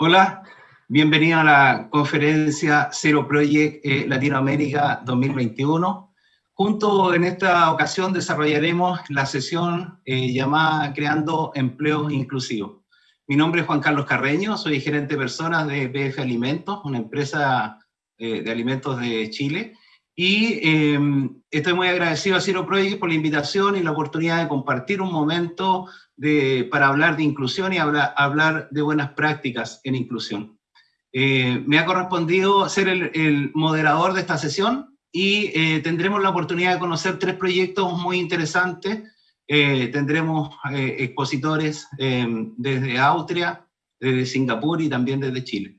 Hola, bienvenido a la conferencia Zero Project eh, Latinoamérica 2021. Junto en esta ocasión desarrollaremos la sesión eh, llamada Creando Empleos Inclusivos. Mi nombre es Juan Carlos Carreño, soy gerente de personas de BF Alimentos, una empresa eh, de alimentos de Chile, y em, estoy muy agradecido a Zero Project por la invitación y la oportunidad de compartir un momento de, para hablar de inclusión y hablar, hablar de buenas prácticas en inclusión. Eh, me ha correspondido ser el, moderador de esta sesión y eh, tendremos la oportunidad de conocer tres proyectos muy interesantes. Eh, tendremos expositores em, desde Austria, desde Singapur y también desde Chile.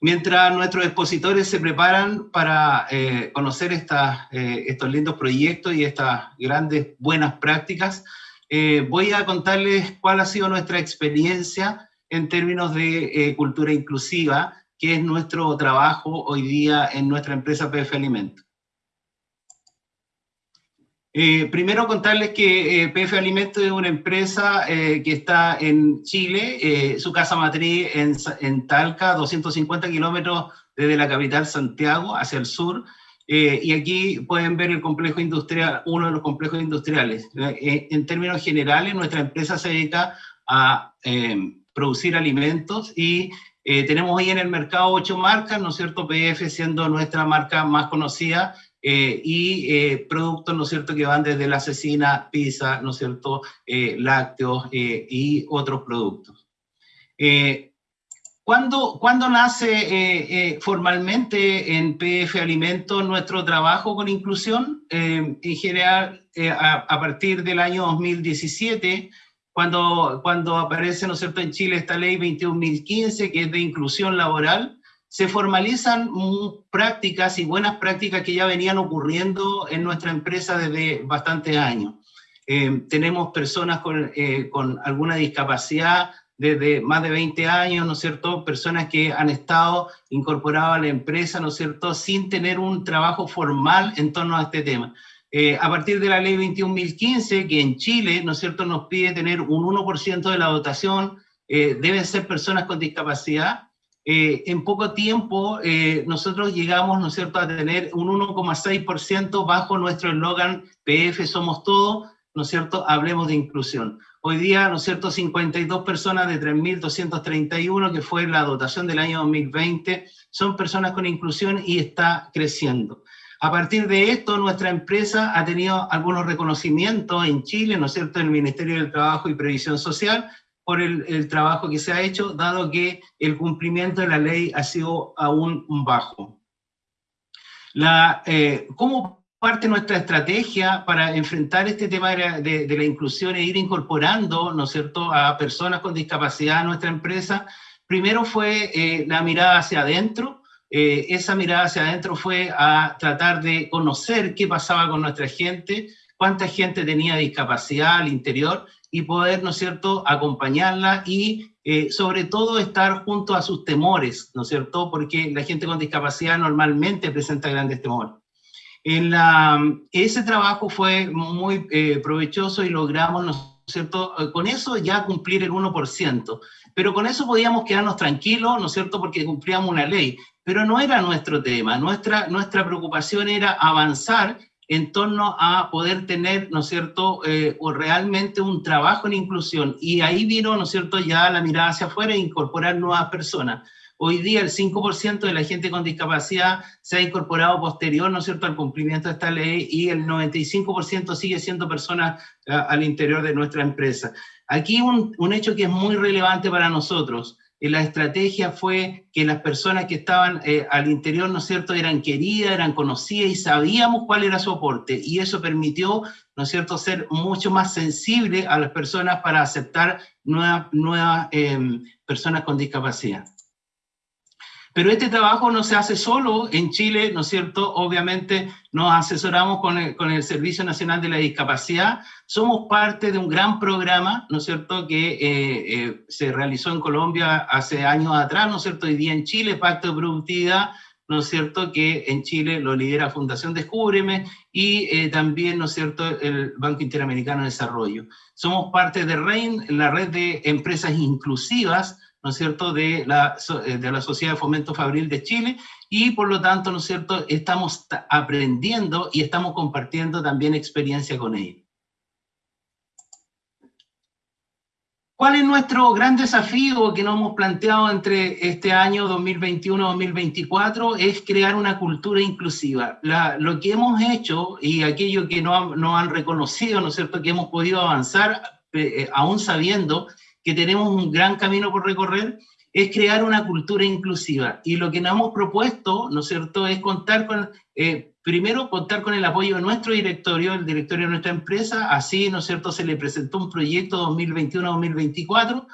Mientras nuestros expositores se preparan para eh, conocer eh, estos lindos proyectos y estas grandes buenas prácticas, eh, voy a contarles cuál ha sido nuestra experiencia en términos de cultura inclusiva, que es nuestro trabajo hoy día en nuestra empresa PF Alimentos. Eh, primero contarles que eh, PF Alimentos es una empresa eh, que está en Chile, su casa matriz en, en Talca, 250 kilómetros desde la capital Santiago hacia el sur, y aquí pueden ver el complejo industrial, uno de los complejos industriales. en términos generales, nuestra empresa se dedica a producir alimentos y tenemos hoy en el mercado ocho marcas, ¿no es cierto? PF siendo nuestra marca más conocida, eh, y eh, productos, ¿no es cierto?, que van desde la asesina, pizza, ¿no es cierto?, eh, lácteos y otros productos. ¿Cuándo, ¿Cuándo, nace formalmente en PF Alimentos nuestro trabajo con inclusión? en general, a, a, partir del año 2017, cuando, cuando aparece, ¿no es cierto?, en Chile esta ley 21.015, que es de inclusión laboral, se formalizan prácticas y buenas prácticas que ya venían ocurriendo en nuestra empresa desde bastantes años. Eh, tenemos personas con, eh, con, alguna discapacidad desde más de 20 años, ¿no es cierto? Personas que han estado incorporadas a la empresa, ¿no es cierto? Sin tener un trabajo formal en torno a este tema. Eh, a partir de la ley 21.015, que en Chile, ¿no es cierto?, nos pide tener un 1% de la dotación, deben ser personas con discapacidad, eh, en poco tiempo eh, nosotros llegamos, ¿no es cierto?, a tener un 1,6% bajo nuestro eslogan PF Somos Todo, ¿no es cierto?, hablemos de inclusión. Hoy día, ¿no es cierto?, 52 personas de 3.231, que fue la dotación del año 2020, son personas con inclusión y está creciendo. A partir de esto, nuestra empresa ha tenido algunos reconocimientos en Chile, ¿no es cierto?, en el Ministerio del Trabajo y Previsión Social, por el, trabajo que se ha hecho, dado que el cumplimiento de la ley ha sido aún bajo. La, eh, ¿Cómo parte nuestra estrategia para enfrentar este tema de, la inclusión e ir incorporando, ¿no es cierto?, a personas con discapacidad a nuestra empresa? Primero fue eh, la mirada hacia adentro, eh, esa mirada hacia adentro fue a tratar de conocer qué pasaba con nuestra gente, cuánta gente tenía discapacidad al interior y poder, ¿no es cierto?, acompañarla y eh, sobre todo estar junto a sus temores, ¿no es cierto?, porque la gente con discapacidad normalmente presenta grandes temores. En la, ese trabajo fue muy eh, provechoso y logramos, ¿no es cierto?, eh, con eso ya cumplir el 1%, pero con eso podíamos quedarnos tranquilos, ¿no es cierto?, porque cumplíamos una ley, pero no era nuestro tema, nuestra, nuestra preocupación era avanzar en torno a poder tener, ¿no es cierto?, eh, o realmente un trabajo en inclusión. Y ahí vino, ¿no es cierto?, ya la mirada hacia afuera e incorporar nuevas personas. Hoy día el 5% de la gente con discapacidad se ha incorporado posterior, ¿no es cierto?, al cumplimiento de esta ley y el 95% sigue siendo personas eh, al interior de nuestra empresa. Aquí un, un hecho que es muy relevante para nosotros la estrategia fue que las personas que estaban eh, al interior, ¿no es cierto?, eran queridas, eran conocidas y sabíamos cuál era su aporte. Y eso permitió, ¿no es cierto?, ser mucho más sensible a las personas para aceptar nuevas, nuevas em, personas con discapacidad. Pero este trabajo no se hace solo en Chile, ¿no es cierto? Obviamente nos asesoramos con el, Servicio Nacional de la Discapacidad, somos parte de un gran programa, ¿no es cierto?, que eh, eh, se realizó en Colombia hace años atrás, ¿no es cierto?, hoy día en Chile, Pacto de Productividad, ¿no es cierto?, que en Chile lo lidera Fundación Descúbreme y eh, también, ¿no es cierto?, el Banco Interamericano de Desarrollo. Somos parte de REIN, la red de empresas inclusivas, ¿no es cierto?, de la, eh, de la Sociedad de Fomento Fabril de Chile, y por lo tanto, ¿no es cierto?, estamos aprendiendo y estamos compartiendo también experiencia con ellos. ¿Cuál es nuestro gran desafío que nos hemos planteado entre este año 2021-2024? Es crear una cultura inclusiva. lo que hemos hecho y aquello que no, no, han reconocido, ¿no es cierto?, que hemos podido avanzar, eh, aún sabiendo que tenemos un gran camino por recorrer, es crear una cultura inclusiva. Y lo que nos hemos propuesto, ¿no es cierto?, es contar con, eh, primero, contar con el apoyo de nuestro directorio, el directorio de nuestra empresa, así, ¿no es cierto?, se le presentó un proyecto 2021-2024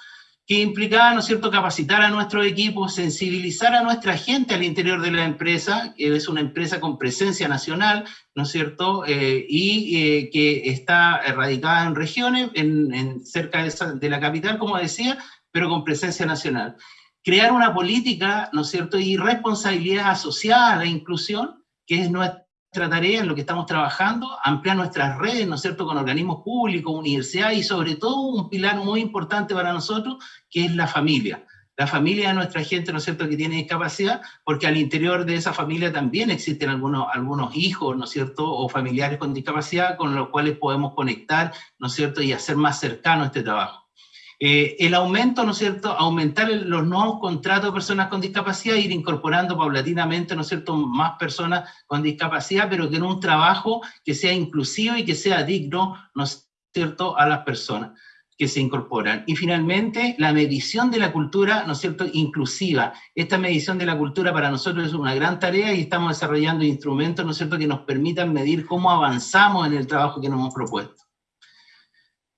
que implicaba, ¿no cierto?, capacitar a nuestro equipo, sensibilizar a nuestra gente al interior de la empresa, que es una empresa con presencia nacional, ¿no cierto?, eh, y eh, que está radicada en regiones, en, cerca de, la capital, como decía, pero con presencia nacional. Crear una política, ¿no cierto?, y responsabilidad asociada a la inclusión, que es nuestra tarea en lo que estamos trabajando, ampliar nuestras redes, ¿no es cierto?, con organismos públicos, universidades y sobre todo un pilar muy importante para nosotros, que es la familia. La familia de nuestra gente, ¿no es cierto?, que tiene discapacidad, porque al interior de esa familia también existen algunos, algunos hijos, ¿no es cierto?, o familiares con discapacidad con los cuales podemos conectar, ¿no es cierto?, y hacer más cercano este trabajo. Eh, el aumento, ¿no es cierto?, aumentar los nuevos contratos de personas con discapacidad, ir incorporando paulatinamente, ¿no es cierto?, más personas con discapacidad, pero que en un trabajo que sea inclusivo y que sea digno, ¿no es cierto?, a las personas que se incorporan. Y finalmente, la medición de la cultura, ¿no es cierto?, inclusiva. Esta medición de la cultura para nosotros es una gran tarea y estamos desarrollando instrumentos, ¿no es cierto?, que nos permitan medir cómo avanzamos en el trabajo que nos hemos propuesto.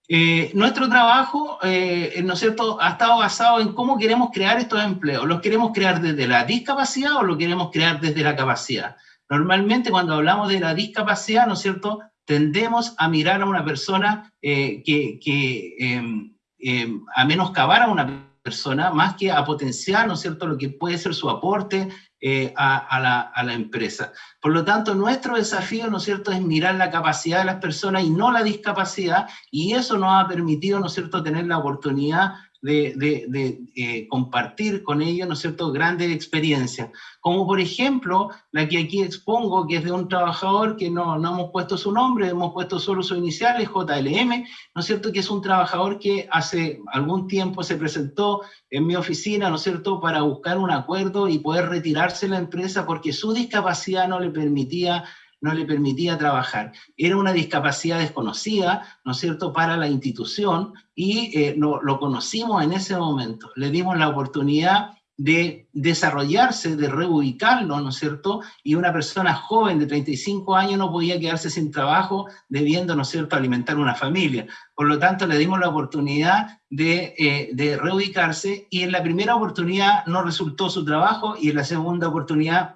Eh, nuestro trabajo, eh, ¿no cierto?, ha estado basado en cómo queremos crear estos empleos. ¿Los queremos crear desde la discapacidad o lo queremos crear desde la capacidad? Normalmente cuando hablamos de la discapacidad, ¿no es cierto?, tendemos a mirar a una persona eh, que, em, em, a menoscabar a una persona más que a potenciar, ¿no cierto?, lo que puede ser su aporte eh, a, la, a, la, empresa. Por lo tanto, nuestro desafío, ¿no es cierto?, es mirar la capacidad de las personas y no la discapacidad, y eso nos ha permitido, ¿no es cierto?, tener la oportunidad de, eh, compartir con ellos, ¿no es cierto?, grandes experiencias. Como por ejemplo, la que aquí expongo, que es de un trabajador que no, no hemos puesto su nombre, hemos puesto solo su iniciales, JLM, ¿no es cierto?, que es un trabajador que hace algún tiempo se presentó en mi oficina, ¿no es cierto?, para buscar un acuerdo y poder retirarse de la empresa porque su discapacidad no le permitía no le permitía trabajar. Era una discapacidad desconocida, ¿no es cierto?, para la institución y eh, no, lo conocimos en ese momento. Le dimos la oportunidad de desarrollarse, de reubicarlo, ¿no es cierto? Y una persona joven de 35 años no podía quedarse sin trabajo debiendo, ¿no es cierto?, alimentar una familia. Por lo tanto, le dimos la oportunidad de, eh, de reubicarse y en la primera oportunidad no resultó su trabajo y en la segunda oportunidad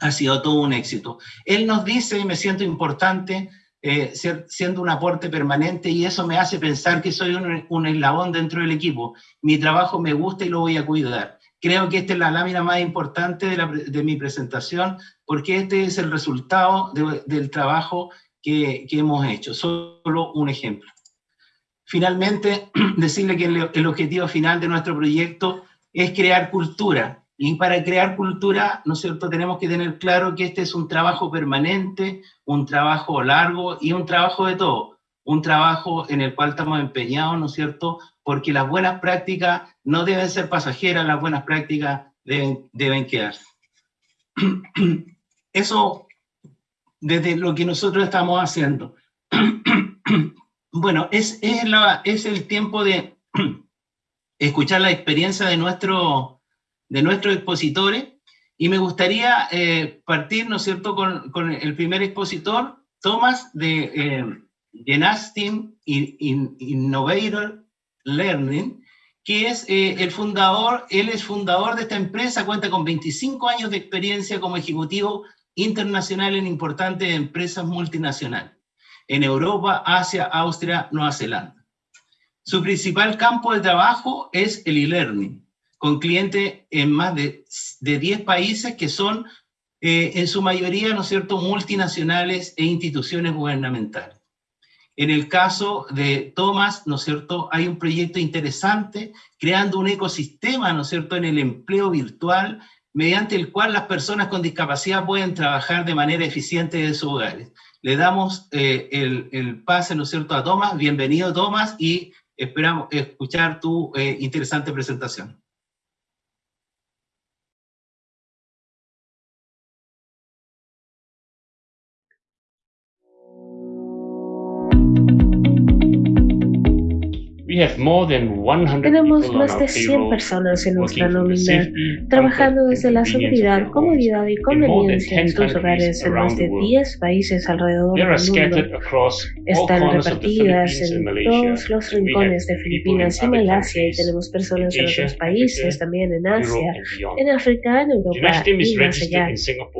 ha sido todo un éxito. Él nos dice, me siento importante, eh, siendo un aporte permanente y eso me hace pensar que soy un, eslabón dentro del equipo. Mi trabajo me gusta y lo voy a cuidar. Creo que esta es la lámina más importante de, mi presentación porque este es el resultado del trabajo que, hemos hecho. Solo un ejemplo. Finalmente, decirle que el objetivo final de nuestro proyecto es crear cultura, y para crear cultura, ¿no es cierto?, tenemos que tener claro que este es un trabajo permanente, un trabajo largo y un trabajo de todo. Un trabajo en el cual estamos empeñados, ¿no es cierto?, porque las buenas prácticas no deben ser pasajeras, las buenas prácticas deben, deben quedarse. Eso desde lo que nosotros estamos haciendo. Bueno, es, es, la, es el tiempo de escuchar la experiencia de nuestro de nuestros expositores, y me gustaría eh, partir, ¿no es cierto?, con, el primer expositor, Thomas de eh, Innovator Learning, que es eh, el fundador, él es fundador de esta empresa, cuenta con 25 años de experiencia como ejecutivo internacional en importantes empresas multinacionales, en Europa, Asia, Austria, Nueva Zelanda. Su principal campo de trabajo es el e-learning, con clientes en más de, de 10 países que son eh, en su mayoría, ¿no es cierto?, multinacionales e instituciones gubernamentales. En el caso de Thomas, ¿no es cierto?, hay un proyecto interesante creando un ecosistema, ¿no es cierto?, en el empleo virtual, mediante el cual las personas con discapacidad pueden trabajar de manera eficiente en sus hogares. Le damos eh, el, el, pase, ¿no es cierto?, a Tomás. Bienvenido, Tomás, y esperamos escuchar tu eh, interesante presentación. Tenemos más de 100 personas en nuestra nómina trabajando desde la seguridad, comodidad y conveniencia en sus hogares en más de 10 países alrededor del mundo. Están repartidas en todos los rincones de Filipinas y Malasia y tenemos personas en otros países, también en Asia, en África, en Europa y más allá.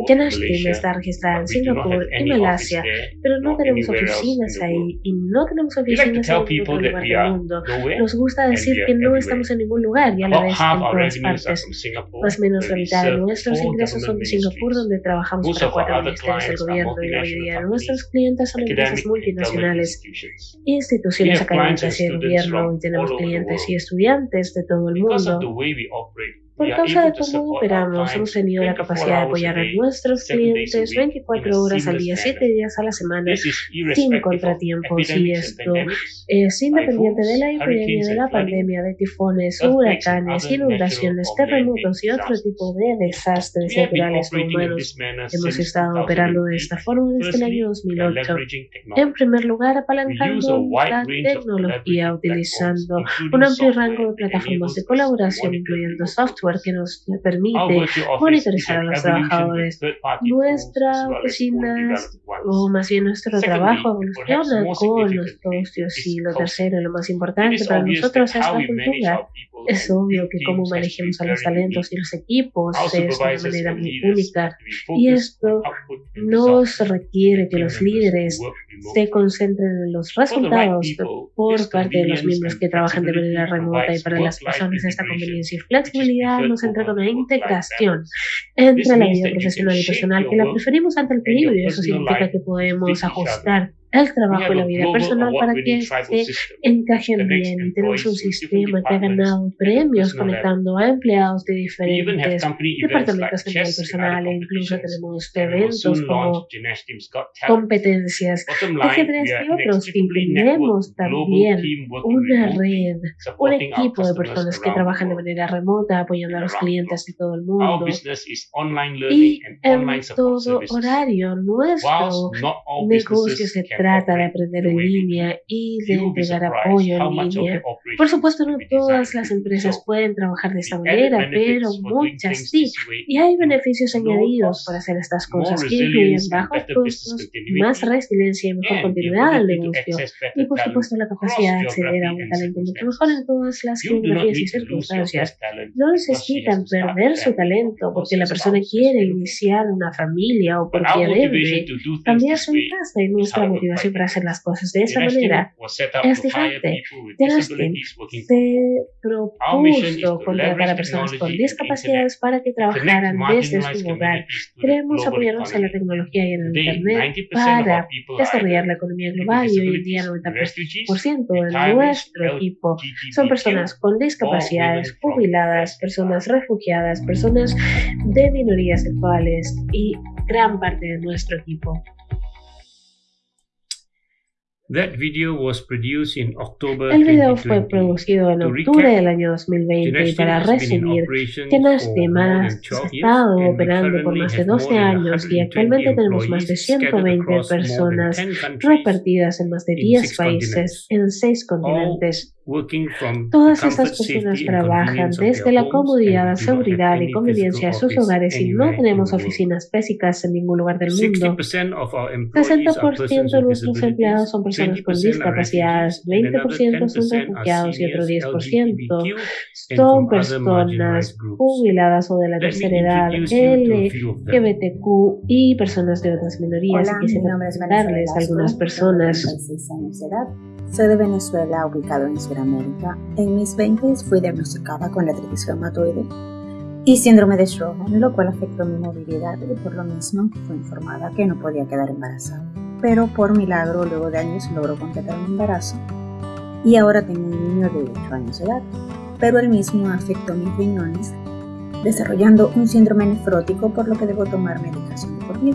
Janashtim está registrada en Singapur y Malasia, pero no tenemos oficinas ahí y no tenemos oficinas en ningún lugar del mundo. Nos gusta decir que no estamos en ningún lugar y a la vez en todas partes. Más o menos la mitad de nuestros ingresos son de Singapur, donde trabajamos para cuatro ministerios del gobierno y mayoría de nuestros clientes son empresas multinacionales, instituciones académicas y de gobierno y tenemos clientes y estudiantes de todo el mundo. Por causa de cómo operamos, hemos tenido la capacidad de apoyar a nuestros clientes 24 horas al día, 7 días a la semana, sin contratiempos. Y esto es independiente de la epidemia, de la pandemia, de tifones, huracanes, inundaciones, terremotos y otro tipo de desastres naturales humanos. Hemos estado operando de esta forma desde el año 2008. En primer lugar, apalancando la tecnología, utilizando un amplio rango de plataformas de colaboración, incluyendo software que nos permite monitorizar a los trabajadores. Nuestra oficina, o más bien nuestro trabajo, evoluciona con los socios. Y lo tercero, lo más importante para nosotros es la cultura. Es obvio que cómo manejemos a los talentos y los equipos es una manera muy única. Y esto nos requiere que los líderes se concentren en los resultados por parte de los miembros que trabajan de manera remota y para las personas esta conveniencia y flexibilidad nos entrega una integración entre la vida profesional y personal que la preferimos ante el equilibrio. Eso significa que podemos ajustar el trabajo y la vida personal para que se encajen bien. Tenemos un sistema que ha ganado premios conectando a empleados de diferentes departamentos a nivel personal e incluso tenemos eventos como competencias ajedrez y otros. Y tenemos también una red, un equipo de personas que trabajan de manera remota apoyando a los clientes de todo el mundo. Y en todo horario, nuestro negocio se trata de aprender en línea y de entregar apoyo en línea. Por supuesto, no todas las empresas pueden trabajar de esta manera, pero muchas sí. Y hay beneficios añadidos para hacer estas cosas que incluyen bajos costos, más resiliencia y mejor continuidad del negocio. Y por supuesto, la capacidad de acceder a un talento mucho mejor en todas las geografías y circunstancias. No necesitan perder su talento porque la persona quiere iniciar una familia o porque debe cambiar su casa y nuestra motivación para hacer las cosas de esa manera es diferente. Justin se propuso contratar a personas con discapacidades para que trabajaran desde su hogar. Queremos apoyarnos en la tecnología y en el Internet para desarrollar la economía global y hoy en día 90% de nuestro equipo son personas con discapacidades, jubiladas, personas refugiadas, personas de minorías sexuales y gran parte de nuestro equipo. El video fue producido en octubre del año 2020 y para resumir, Genastem ha estado operando por más de 12 años y actualmente tenemos más de 120 personas repartidas en más de 10 países en 6 continentes. Todas estas personas trabajan desde la comodidad, la seguridad y conveniencia de sus hogares y no tenemos oficinas físicas en ningún lugar del mundo. 60% de nuestros empleados son personas con discapacidades, 20% son refugiados y otro 10% son personas jubiladas o de la tercera edad, LGBTQ y personas de otras minorías. y quisiera darles a algunas personas. Soy de Venezuela, ubicado en Sudamérica. En mis 20 fui diagnosticada con la reumatoide y síndrome de Sjögren, lo cual afectó mi movilidad y por lo mismo fue informada que no podía quedar embarazada. pero por milagro luego de años logró completar un embarazo y ahora tengo un niño de 8 años de edad, pero el mismo afectó mis riñones, desarrollando un síndrome nefrótico por lo que debo tomar medicación por mí.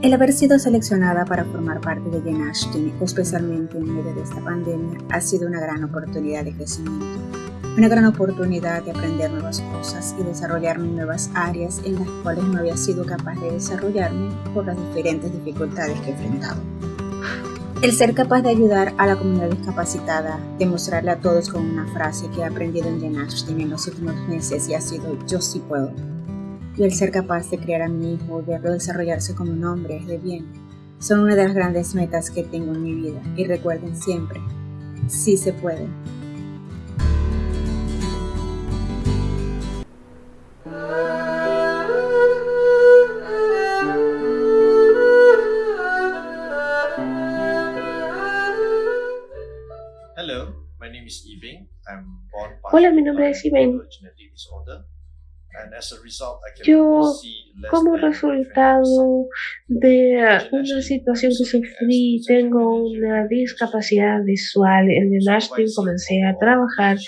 El haber sido seleccionada para formar parte de Jen especialmente en medio de esta pandemia, ha sido una gran oportunidad de crecimiento, una gran oportunidad de aprender nuevas cosas y desarrollarme en nuevas áreas en las cuales no había sido capaz de desarrollarme por las diferentes dificultades que he enfrentado. El ser capaz de ayudar a la comunidad discapacitada, demostrarle a todos con una frase que he aprendido en Jen en los últimos meses y ha sido yo sí puedo. Y el ser capaz de criar a mi hijo, verlo desarrollarse como un hombre de bien, son una de las grandes metas que tengo en mi vida. Y recuerden siempre, sí se puede. Hola, mi nombre es Iben. Yo, como resultado de una situación que sufrí, tengo una discapacidad visual. En el Nashville comencé a trabajar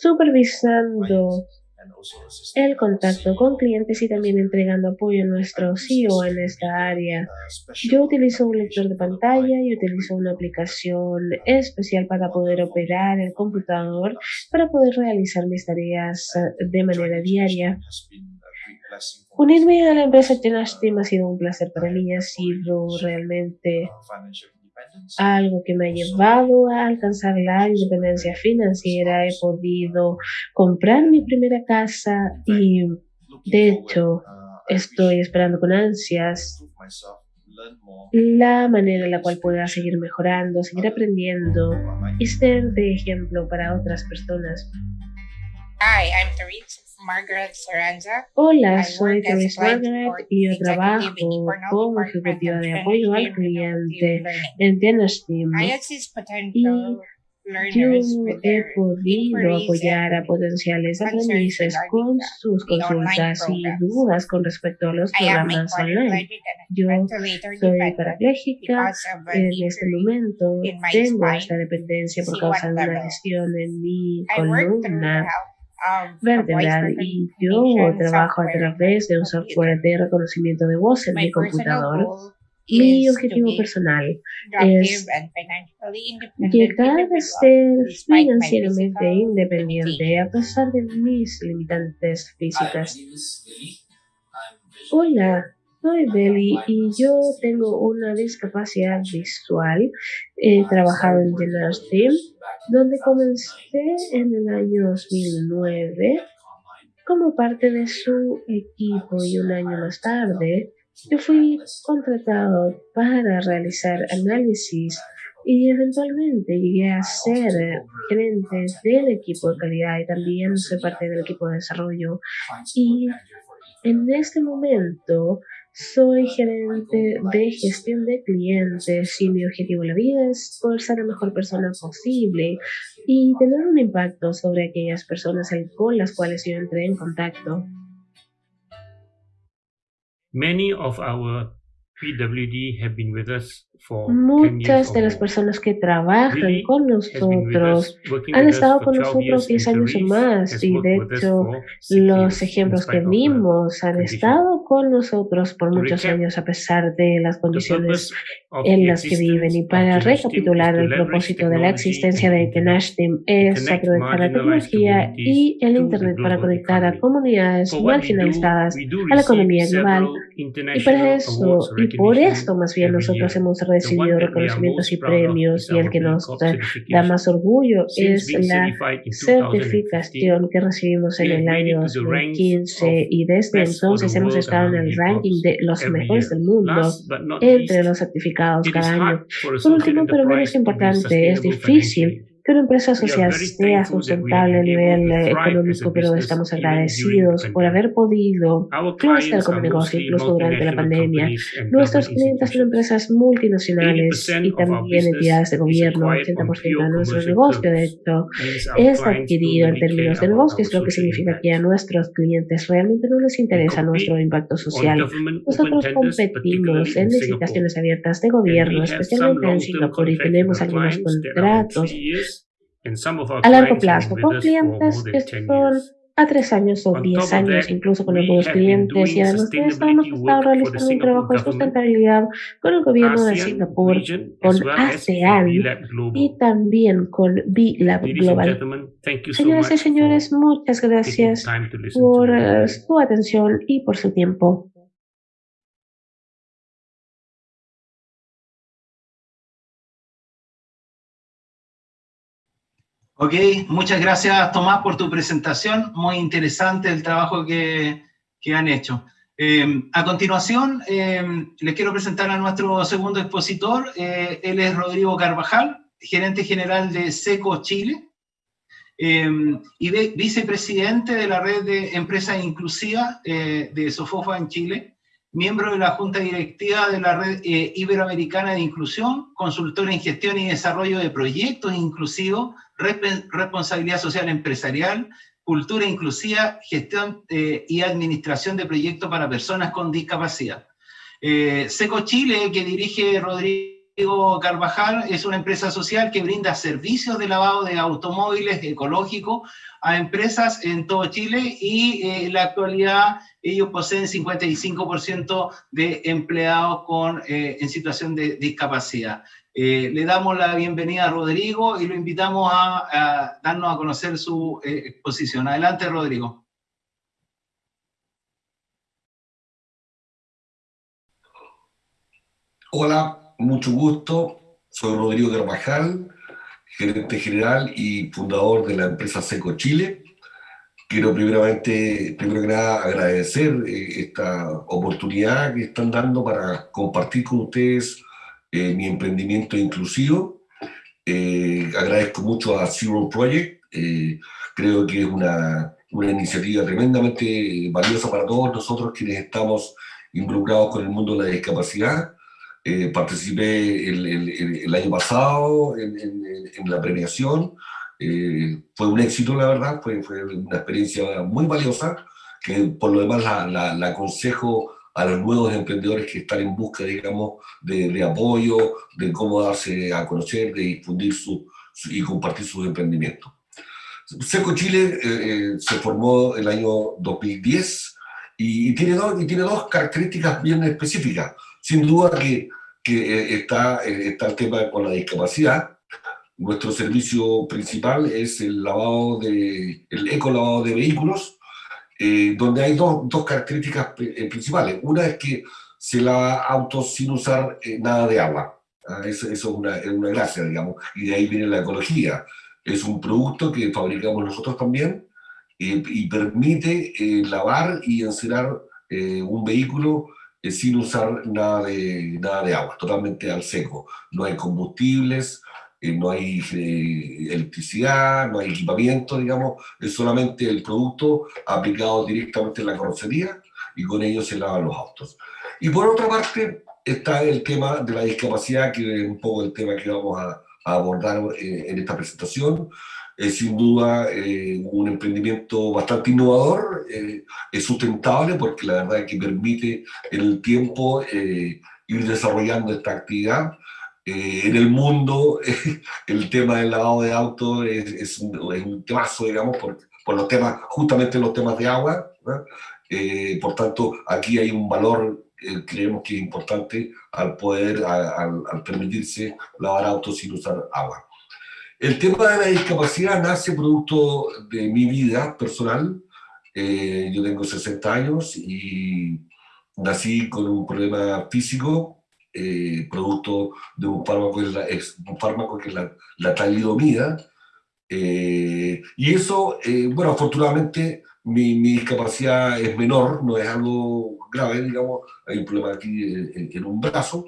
supervisando el contacto con clientes y también entregando apoyo a nuestro CEO en esta área. Yo utilizo un lector de pantalla y utilizo una aplicación especial para poder operar el computador para poder realizar mis tareas eh, de manera diaria. Unirme a la empresa Tenash Team ha sido un placer para mí, ha sido realmente algo que me ha llevado a alcanzar la independencia financiera. He podido comprar mi primera casa y de hecho estoy esperando con ansias la manera en la cual pueda seguir mejorando, seguir aprendiendo y ser de ejemplo para otras personas. Hi, I'm Margaret Hola, soy Therese Margaret y yo trabajo como ejecutiva de apoyo al cliente en Team. Y yo he podido apoyar a potenciales aprendices con sus consultas y dudas con respecto a los programas online. Yo soy parapléjica, en este momento. tengo esta dependencia por causa de una lesión en mi columna vertebral y yo trabajo a través de un software de reconocimiento de voz en mi computador. Mi objetivo personal es llegar a ser financieramente independiente a pesar de mis limitantes físicas. Hola, soy Belly y yo tengo una discapacidad visual. He trabajado en General Team, donde comencé en el año 2009 como parte de su equipo y un año más tarde yo fui contratado para realizar análisis y eventualmente llegué a ser gerente del equipo de calidad y también soy parte del equipo de desarrollo. Y en este momento soy gerente de gestión de clientes y mi objetivo en la vida es poder ser la mejor persona posible y tener un impacto sobre aquellas personas con las cuales yo entré en contacto. Many of our PWD have been with us Muchas de las personas que trabajan con nosotros han estado con nosotros 10 años o más y de hecho los ejemplos que vimos han estado con nosotros por muchos años a pesar de las condiciones en las que viven. Y para recapitular, el propósito de la existencia de Tenash Team es aprovechar la tecnología y el Internet para conectar a comunidades marginalizadas a la economía global. Y para eso, y por esto más bien nosotros hemos recibido reconocimientos y premios y el que nos da más orgullo es la certificación que recibimos en el año 2015 y desde entonces hemos estado en el ranking de los mejores del mundo entre los certificados cada año. Por último, pero menos importante, es difícil que una empresa social sea sustentable a nivel eh, económico, pero estamos agradecidos por haber podido crecer como negocio incluso durante la pandemia. Nuestros clientes son empresas multinacionales y también entidades de gobierno. 80% de nuestro negocio, de hecho, es adquirido en términos de negocios, lo que significa que a nuestros clientes realmente no les interesa nuestro impacto social. Nosotros competimos en licitaciones abiertas de gobierno, especialmente en Singapur, y tenemos algunos contratos a largo plazo con clientes que son a tres años o diez años, incluso con algunos clientes. Y además de hemos estado realizando un trabajo de sustentabilidad con el gobierno de Singapur, con ASEAN y también con B-Lab Global. Señoras y señores, muchas gracias por eh, su atención y por su tiempo. Ok, muchas gracias Tomás por tu presentación, muy interesante el trabajo que, que han hecho. Eh, a continuación, eh, les quiero presentar a nuestro segundo expositor, eh, él es Rodrigo Carvajal, gerente general de SECO Chile y vicepresidente de la red de empresas inclusivas de Sofofa en Chile, miembro de la Junta Directiva de la Red Iberoamericana de Inclusión, consultor en gestión y desarrollo de proyectos inclusivos responsabilidad social empresarial, cultura inclusiva, gestión eh, y administración de proyectos para personas con discapacidad. Eh, Seco Chile, que dirige Rodrigo Carvajal, es una empresa social que brinda servicios de lavado de automóviles ecológicos a empresas en todo Chile y eh, en la actualidad ellos poseen 55% de empleados con, en situación de discapacidad. Eh, le damos la bienvenida a Rodrigo y lo invitamos a, darnos a conocer su eh, exposición. Adelante, Rodrigo. Hola, mucho gusto. Soy Rodrigo Carvajal, gerente general y fundador de la empresa Seco Chile. Quiero primeramente, primero que nada, agradecer eh, esta oportunidad que están dando para compartir con ustedes eh, mi emprendimiento inclusivo. Eh, agradezco mucho a Zero Project, eh, creo que es una, una, iniciativa tremendamente valiosa para todos nosotros quienes estamos involucrados con el mundo de la discapacidad. participé el, el, año pasado en, en, la premiación, fue un éxito la verdad, fue, fue, una experiencia muy valiosa, que por lo demás la, la, la aconsejo a los nuevos emprendedores que están en busca, digamos, de, apoyo, de cómo darse a conocer, de difundir su, y compartir sus emprendimientos. Seco Chile eh, eh, se formó el año 2010 y, tiene dos, y tiene dos características bien específicas. Sin duda que, que eh, está, está el tema con la discapacidad. Nuestro servicio principal es el lavado de, el eco lavado de vehículos, eh, donde hay dos, dos características eh, principales. Una es que se lava auto sin usar eh, nada de agua. ¿ah? Eso, es, una, es, una, gracia, digamos, y de ahí viene la ecología. Es un producto que fabricamos nosotros también y permite lavar y encerar un vehículo sin usar nada de, nada de agua, totalmente al seco. No hay combustibles, eh, no hay eh, electricidad, no hay equipamiento, digamos, es solamente el producto aplicado directamente en la carrocería y con ello se lavan los autos. Y por otra parte está el tema de la discapacidad, que es un poco el tema que vamos a, abordar eh, en esta presentación. Es sin duda un emprendimiento bastante innovador, es sustentable porque la verdad es que permite en el tiempo ir desarrollando esta actividad eh, en el mundo el tema del lavado de autos es, un, es, un, temazo, digamos, por, por, los temas, justamente los temas de agua. Eh, por tanto, aquí hay un valor, eh, creemos que es importante al poder, al, permitirse lavar autos sin usar agua. El tema de la discapacidad nace producto de mi vida personal. yo tengo 60 años y nací con un problema físico eh, producto de un fármaco, es un fármaco que es la, la talidomida. Eh, y eso, eh, bueno, afortunadamente mi, mi, discapacidad es menor, no es algo grave, digamos, hay un problema aquí en, un brazo.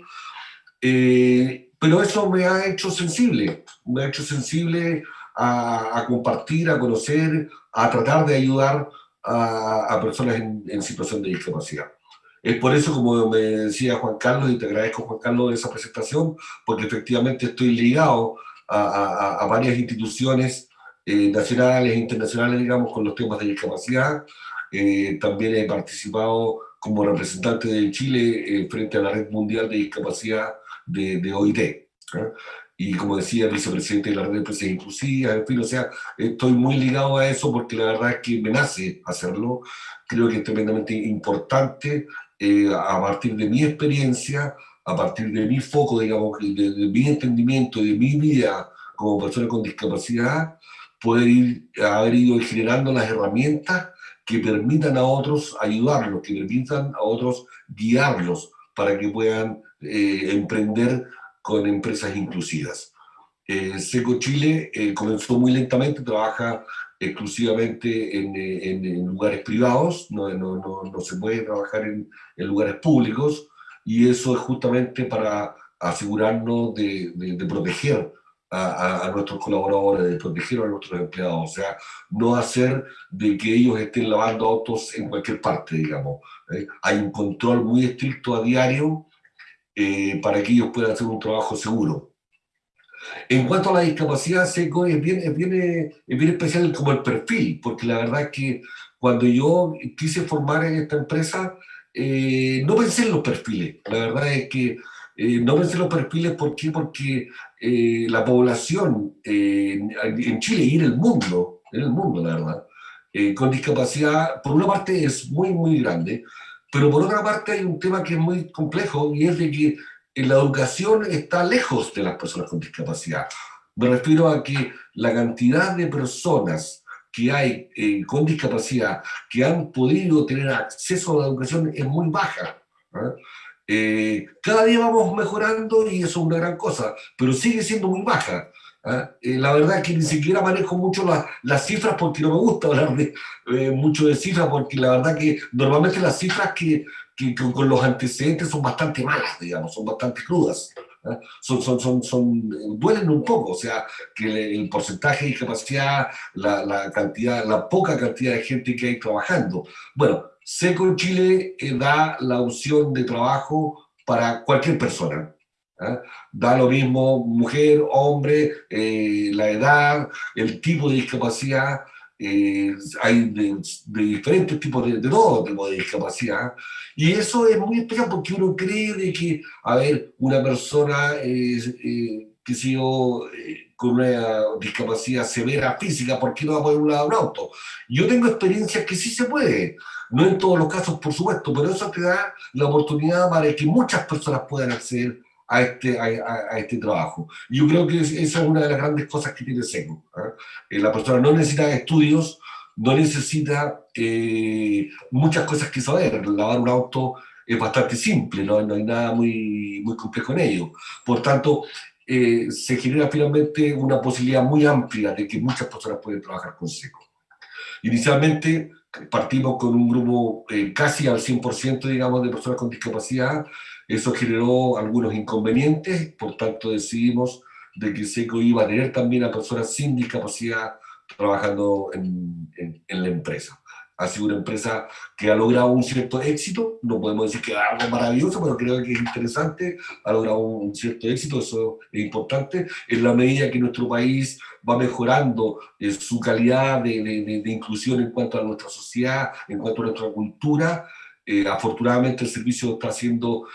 pero eso me ha hecho sensible, me ha hecho sensible a, compartir, a conocer, a tratar de ayudar a, personas en, situación de discapacidad. Es por eso, como me decía Juan Carlos, y te agradezco Juan Carlos esa presentación, porque efectivamente estoy ligado a, varias instituciones eh, nacionales e internacionales, digamos, con los temas de discapacidad. Eh, también he participado como representante de Chile eh, frente a la Red Mundial de Discapacidad de, OIT. Y como decía, vicepresidente de la Red de Empresas Inclusivas, en fin, o sea, estoy muy ligado a eso porque la verdad es que me nace hacerlo. Creo que es tremendamente importante a partir de mi experiencia, a partir de mi foco, digamos, de, de mi entendimiento, de mi vida como persona con discapacidad, poder ir, haber ido generando las herramientas que permitan a otros ayudarlos, que permitan a otros guiarlos para que puedan eh, emprender con empresas inclusivas. Eh, Seco Chile eh, comenzó muy lentamente, trabaja exclusivamente en, en, lugares privados, no, no, no, no, se puede trabajar en, en, lugares públicos, y eso es justamente para asegurarnos de, de, de proteger a, nuestros colaboradores, de proteger a nuestros empleados, o sea, no hacer de que ellos estén lavando autos en cualquier parte, digamos. ¿eh? Hay un control muy estricto a diario eh, para que ellos puedan hacer un trabajo seguro. En cuanto a la discapacidad, SECO es bien, es bien, es bien especial como el perfil, porque la verdad es que cuando yo quise formar en esta empresa, eh, no pensé en los perfiles. La verdad es que no pensé en los perfiles, ¿por qué? Porque eh, la población eh, en Chile y en el mundo, en el mundo, la verdad, eh, con discapacidad, por una parte es muy, muy grande, pero por otra parte hay un tema que es muy complejo y es de que la educación está lejos de las personas con discapacidad. Me refiero a que la cantidad de personas que hay con discapacidad que han podido tener acceso a la educación es muy baja. ¿ah? Eh, cada día vamos mejorando y eso es una gran cosa, pero sigue siendo muy baja. ¿ah? Eh, la verdad es que ni siquiera manejo mucho las cifras porque no me gusta hablar de, eh, mucho de cifras, porque la verdad que normalmente las cifras que, que, con los antecedentes son bastante malas, digamos, son bastante crudas. ¿ah? Son, son, son, son, duelen un poco, o sea, que el, porcentaje de discapacidad, la, la, cantidad, la poca cantidad de gente que hay trabajando. Bueno, Seco Chile eh, da la opción de trabajo para cualquier persona. ¿ah? Da lo mismo mujer, hombre, eh, la edad, el tipo de discapacidad. Eh, hay de, diferentes tipos de, de todo tipo de discapacidad. Y eso es muy especial porque uno cree de que, a ver, una persona, que si yo, con una discapacidad severa física, ¿por qué no va a poder un lado un auto? Yo tengo experiencias que sí se puede. No en todos los casos, por supuesto, pero eso te da la oportunidad para que muchas personas puedan acceder a este, a, este trabajo. Yo creo que esa es una de las grandes cosas que tiene SECO. ¿ah? Eh, la persona no necesita estudios, no necesita eh, muchas cosas que saber. Lavar un auto es bastante simple, no, no hay nada muy, muy complejo en ello. Por tanto, eh, se genera finalmente una posibilidad muy amplia de que muchas personas pueden trabajar con SECO. Inicialmente, partimos con un grupo eh, casi al 100%, digamos, de personas con discapacidad. Eso generó algunos inconvenientes, por tanto decidimos de que SECO iba a tener también a personas sin discapacidad trabajando en, en la empresa. Ha sido una empresa que ha logrado un cierto éxito, no podemos decir que es algo maravilloso, pero creo que es interesante, ha logrado un cierto éxito, eso es importante, en la medida que nuestro país va mejorando eh, su calidad de, de, inclusión en cuanto a nuestra sociedad, en cuanto a nuestra cultura, eh, afortunadamente el servicio está siendo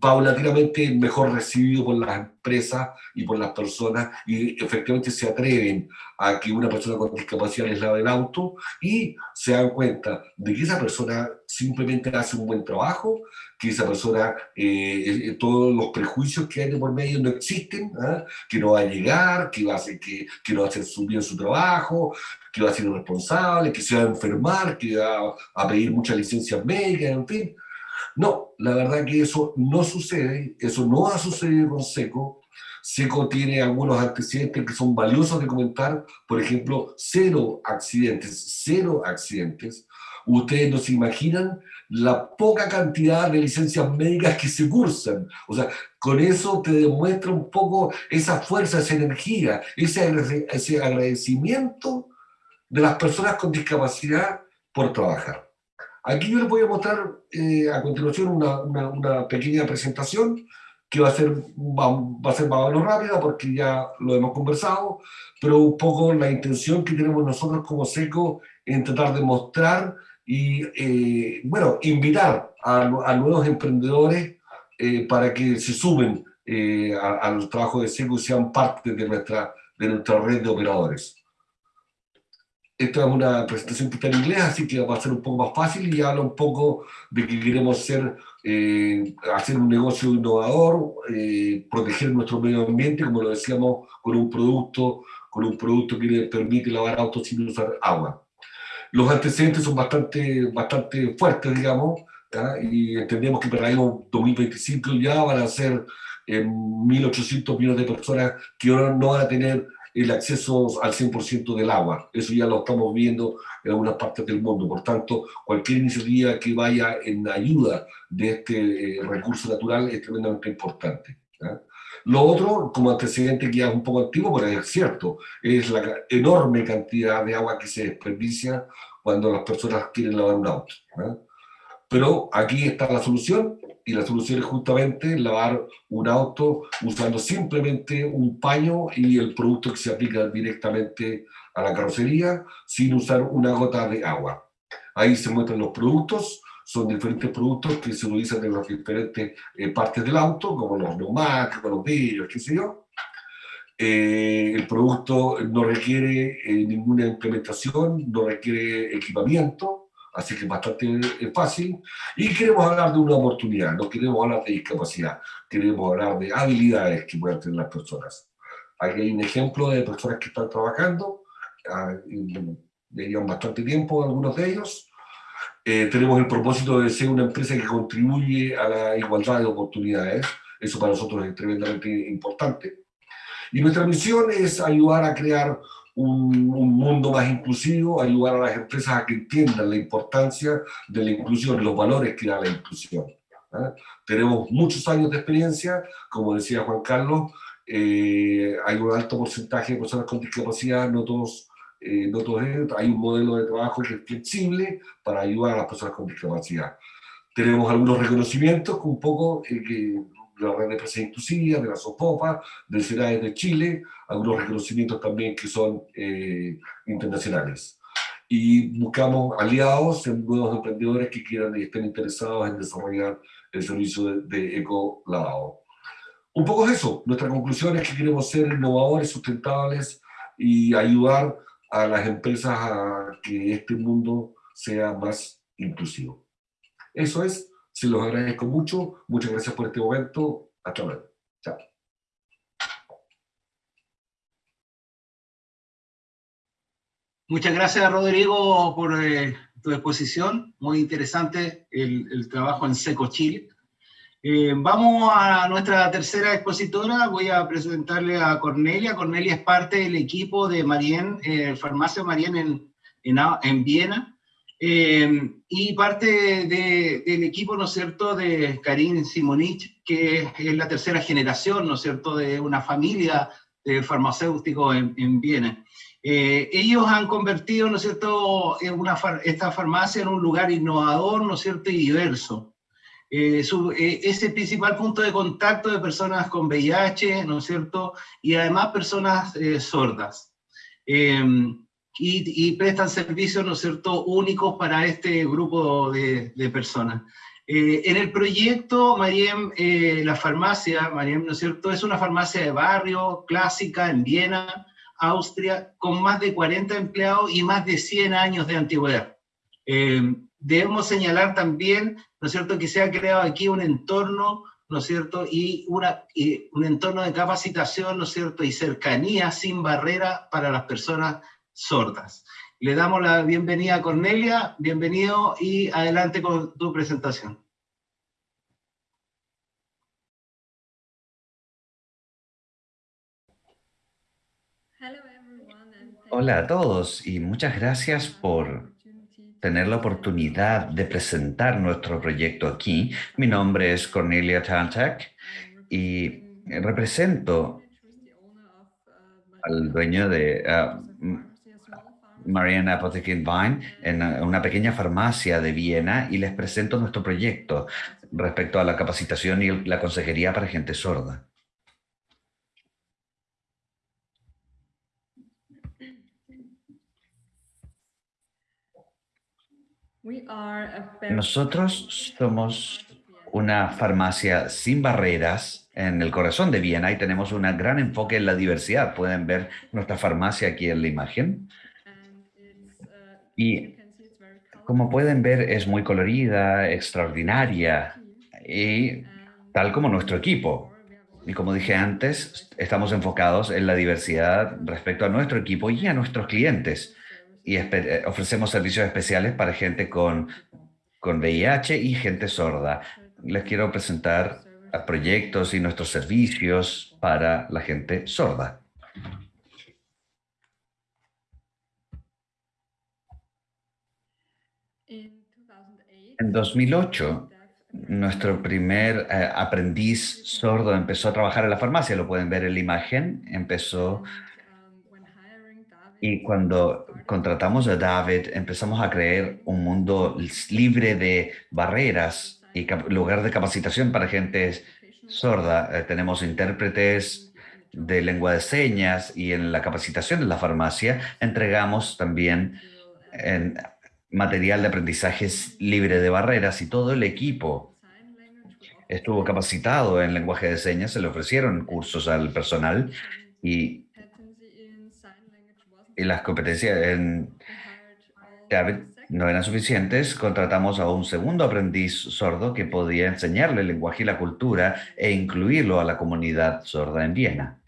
paulatinamente mejor recibido por las empresas y por las personas y efectivamente se atreven a que una persona con discapacidad les lave el auto y se dan cuenta de que esa persona simplemente hace un buen trabajo, que esa persona, eh, eh, todos los prejuicios que hay de por medio no existen, ¿ah? que no va a llegar, que, va a hacer, que, que no va a hacer bien su trabajo, que va a ser irresponsable, que se va a enfermar, que va a pedir muchas licencias médicas, en fin. No, la verdad que eso no sucede, eso no ha sucedido con SECO. SECO tiene algunos antecedentes que son valiosos de comentar, por ejemplo, cero accidentes, cero accidentes. Ustedes no se imaginan la poca cantidad de licencias médicas que se cursan. O sea, con eso te demuestra un poco esa fuerza, esa energía, ese, agradecimiento de las personas con discapacidad por trabajar. Aquí yo les voy a mostrar eh, a continuación una, una, pequeña presentación que va a, ser, va, a ser más o menos rápida porque ya lo hemos conversado, pero un poco la intención que tenemos nosotros como SECO en tratar de mostrar y, eh, bueno, invitar a, nuevos emprendedores eh, para que se sumen al trabajo de SECO y sean parte de nuestra, de nuestra red de operadores. Esta es una presentación que está en inglés, así que va a ser un poco más fácil y habla un poco de que queremos ser, eh, hacer un negocio innovador, eh, proteger nuestro medio ambiente, como lo decíamos, con un producto, con un producto que le permite lavar autos sin usar agua. Los antecedentes son bastante, bastante fuertes, digamos, y entendemos que para el año 2025 ya van a ser 1.800 eh, millones de personas que no van a tener el acceso al 100% del agua. Eso ya lo estamos viendo en algunas partes del mundo. Por tanto, cualquier iniciativa que vaya en ayuda de este eh, recurso natural es tremendamente importante. Lo otro, como antecedente que ya es un poco antiguo, pero es cierto, es la enorme cantidad de agua que se desperdicia cuando las personas quieren lavar un auto. Pero aquí está la solución, y la solución es justamente lavar un auto usando simplemente un paño y el producto que se aplica directamente a la carrocería sin usar una gota de agua. Ahí se muestran los productos, son diferentes productos que se utilizan en las diferentes eh, partes del auto, como los neumáticos, los vidrios, qué sé yo. Eh, el producto no requiere eh, ninguna implementación, no requiere equipamiento, así que es bastante eh, fácil. Y queremos hablar de una oportunidad, no queremos hablar de discapacidad, queremos hablar de habilidades que pueden tener las personas. Aquí hay un ejemplo de personas que están trabajando, ah, llevan bastante tiempo algunos de ellos. Eh, tenemos el propósito de ser una empresa que contribuye a la igualdad de oportunidades, eso para nosotros es tremendamente importante. Y nuestra misión es ayudar a crear un, mundo más inclusivo, ayudar a las empresas a que entiendan la importancia de la inclusión, los valores que da la inclusión. ¿ah? Tenemos muchos años de experiencia, como decía Juan Carlos, eh, hay un alto porcentaje de personas con discapacidad, no todos, eh, no todos hay un modelo de trabajo que es flexible para ayudar a las personas con discapacidad. Tenemos algunos reconocimientos un poco eh, que de la Red de Empresas Inclusivas, de la SOPOPA, de Ciudades de Chile, algunos reconocimientos también que son eh, internacionales. Y buscamos aliados en nuevos emprendedores que quieran y estén interesados en desarrollar el servicio de, de eco lavado. Un poco es eso, nuestra conclusión es que queremos ser innovadores, sustentables y ayudar a las empresas a que este mundo sea más inclusivo. Eso es, se los agradezco mucho. Muchas gracias por este momento. Hasta luego. Chao. Muchas gracias, Rodrigo, por eh, tu exposición. Muy interesante el, trabajo en Seco Chile. Eh, vamos a nuestra tercera expositora. Voy a presentarle a Cornelia. Cornelia es parte del equipo de Marien, eh, Farmacia Marien en, en, en Viena. Eh, y parte del equipo, ¿no es cierto?, de Karin Simonich, que es la tercera generación, ¿no es cierto?, de una familia de farmacéuticos en, Viena. Eh, ellos han convertido, ¿no es cierto?, una, esta farmacia en un lugar innovador, ¿no es cierto?, y diverso. Eh, es el principal punto de contacto de personas con VIH, ¿no es cierto?, y además personas sordas y, prestan servicios, ¿no es cierto?, únicos para este grupo de, personas. Eh, en el proyecto, Mariem, eh, la farmacia, Mariem, ¿no es cierto?, es una farmacia de barrio clásica en Viena, Austria, con más de 40 empleados y más de 100 años de antigüedad. Eh, debemos señalar también, ¿no es cierto?, que se ha creado aquí un entorno, ¿no es cierto?, y, una, y un entorno de capacitación, ¿no es cierto?, y cercanía sin barrera para las personas sordas. Le damos la bienvenida a Cornelia, bienvenido y adelante con tu presentación. Hola a todos y muchas gracias por tener la oportunidad de presentar nuestro proyecto aquí. Mi nombre es Cornelia Tantak y represento al dueño de... Uh, Marianne Apothecary Vine en una pequeña farmacia de Viena y les presento nuestro proyecto respecto a la capacitación y la consejería para gente sorda. Nosotros somos una farmacia sin barreras en el corazón de Viena y tenemos un gran enfoque en la diversidad. Pueden ver nuestra farmacia aquí en la imagen. Y como pueden ver, es muy colorida, extraordinaria y tal como nuestro equipo. Y como dije antes, estamos enfocados en la diversidad respecto a nuestro equipo y a nuestros clientes. Y eh, ofrecemos servicios especiales para gente con, con VIH y gente sorda. Les quiero presentar proyectos y nuestros servicios para la gente sorda. En 2008, nuestro primer eh, aprendiz sordo empezó a trabajar en la farmacia, lo pueden ver en la imagen, empezó y cuando contratamos a David empezamos a crear un mundo libre de barreras y lugar de capacitación para gente sorda. Eh, tenemos intérpretes de lengua de señas y en la capacitación de la farmacia entregamos también en material de aprendizajes libre de barreras y todo el equipo estuvo capacitado en lenguaje de señas, se le ofrecieron cursos al personal y, las competencias en no eran suficientes, contratamos a un segundo aprendiz sordo que podía enseñarle el lenguaje y la cultura e incluirlo a la comunidad sorda en Viena.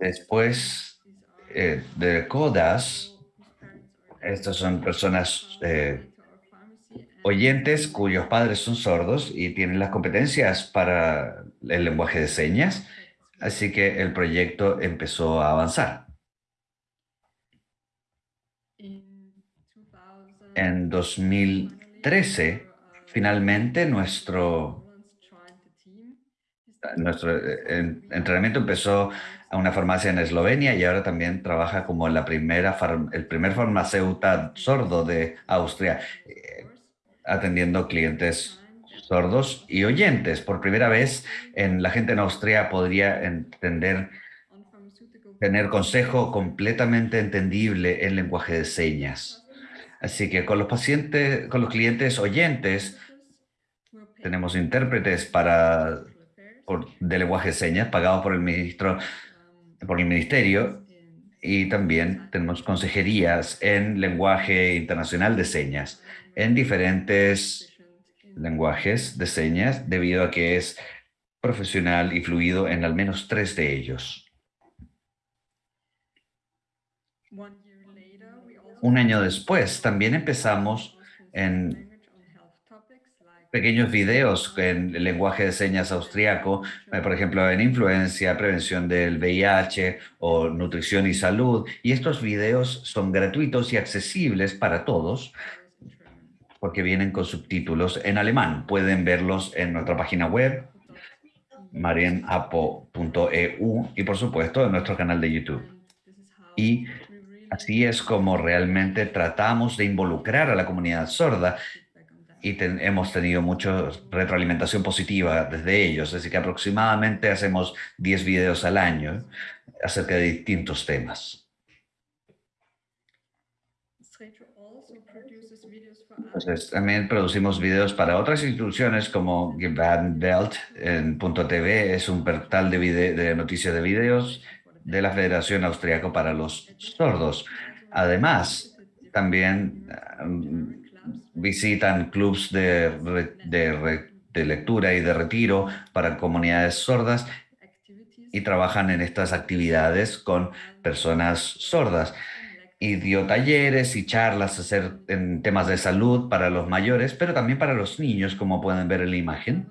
Después eh, de CODAS, estas son personas eh, oyentes cuyos padres son sordos y tienen las competencias para el lenguaje de señas, así que el proyecto empezó a avanzar. En 2013, finalmente nuestro, nuestro eh, entrenamiento empezó a una farmacia en Eslovenia y ahora también trabaja como la primera el primer farmacéutico sordo de Austria, eh, atendiendo clientes sordos y oyentes. Por primera vez, en la gente en Austria podría entender, tener consejo completamente entendible en lenguaje de señas. Así que con los pacientes, con los clientes oyentes, tenemos intérpretes para de lenguaje de señas pagados por el ministro por el ministerio y también tenemos consejerías en lenguaje internacional de señas, en diferentes lenguajes de señas, debido a que es profesional y fluido en al menos tres de ellos. Un año después, también empezamos en pequeños videos en el lenguaje de señas austriaco, eh, por ejemplo, en influencia, prevención del VIH o nutrición y salud. Y estos videos son gratuitos y accesibles para todos porque vienen con subtítulos en alemán. Pueden verlos en nuestra página web, marienapo.eu y por supuesto en nuestro canal de YouTube. Y así es como realmente tratamos de involucrar a la comunidad sorda y hemos tenido mucha retroalimentación positiva desde ellos, así que aproximadamente hacemos 10 videos al año acerca de distintos temas. También producimos videos para otras instituciones como Welt en .tv, es un portal de, de noticias de videos de la Federación Austriaca para los Sordos. Además, también visitan clubs de, de, lectura y de retiro para comunidades sordas y trabajan en estas actividades con personas sordas. Y dio talleres y charlas hacer en temas de salud para los mayores, pero también para los niños, como pueden ver en la imagen.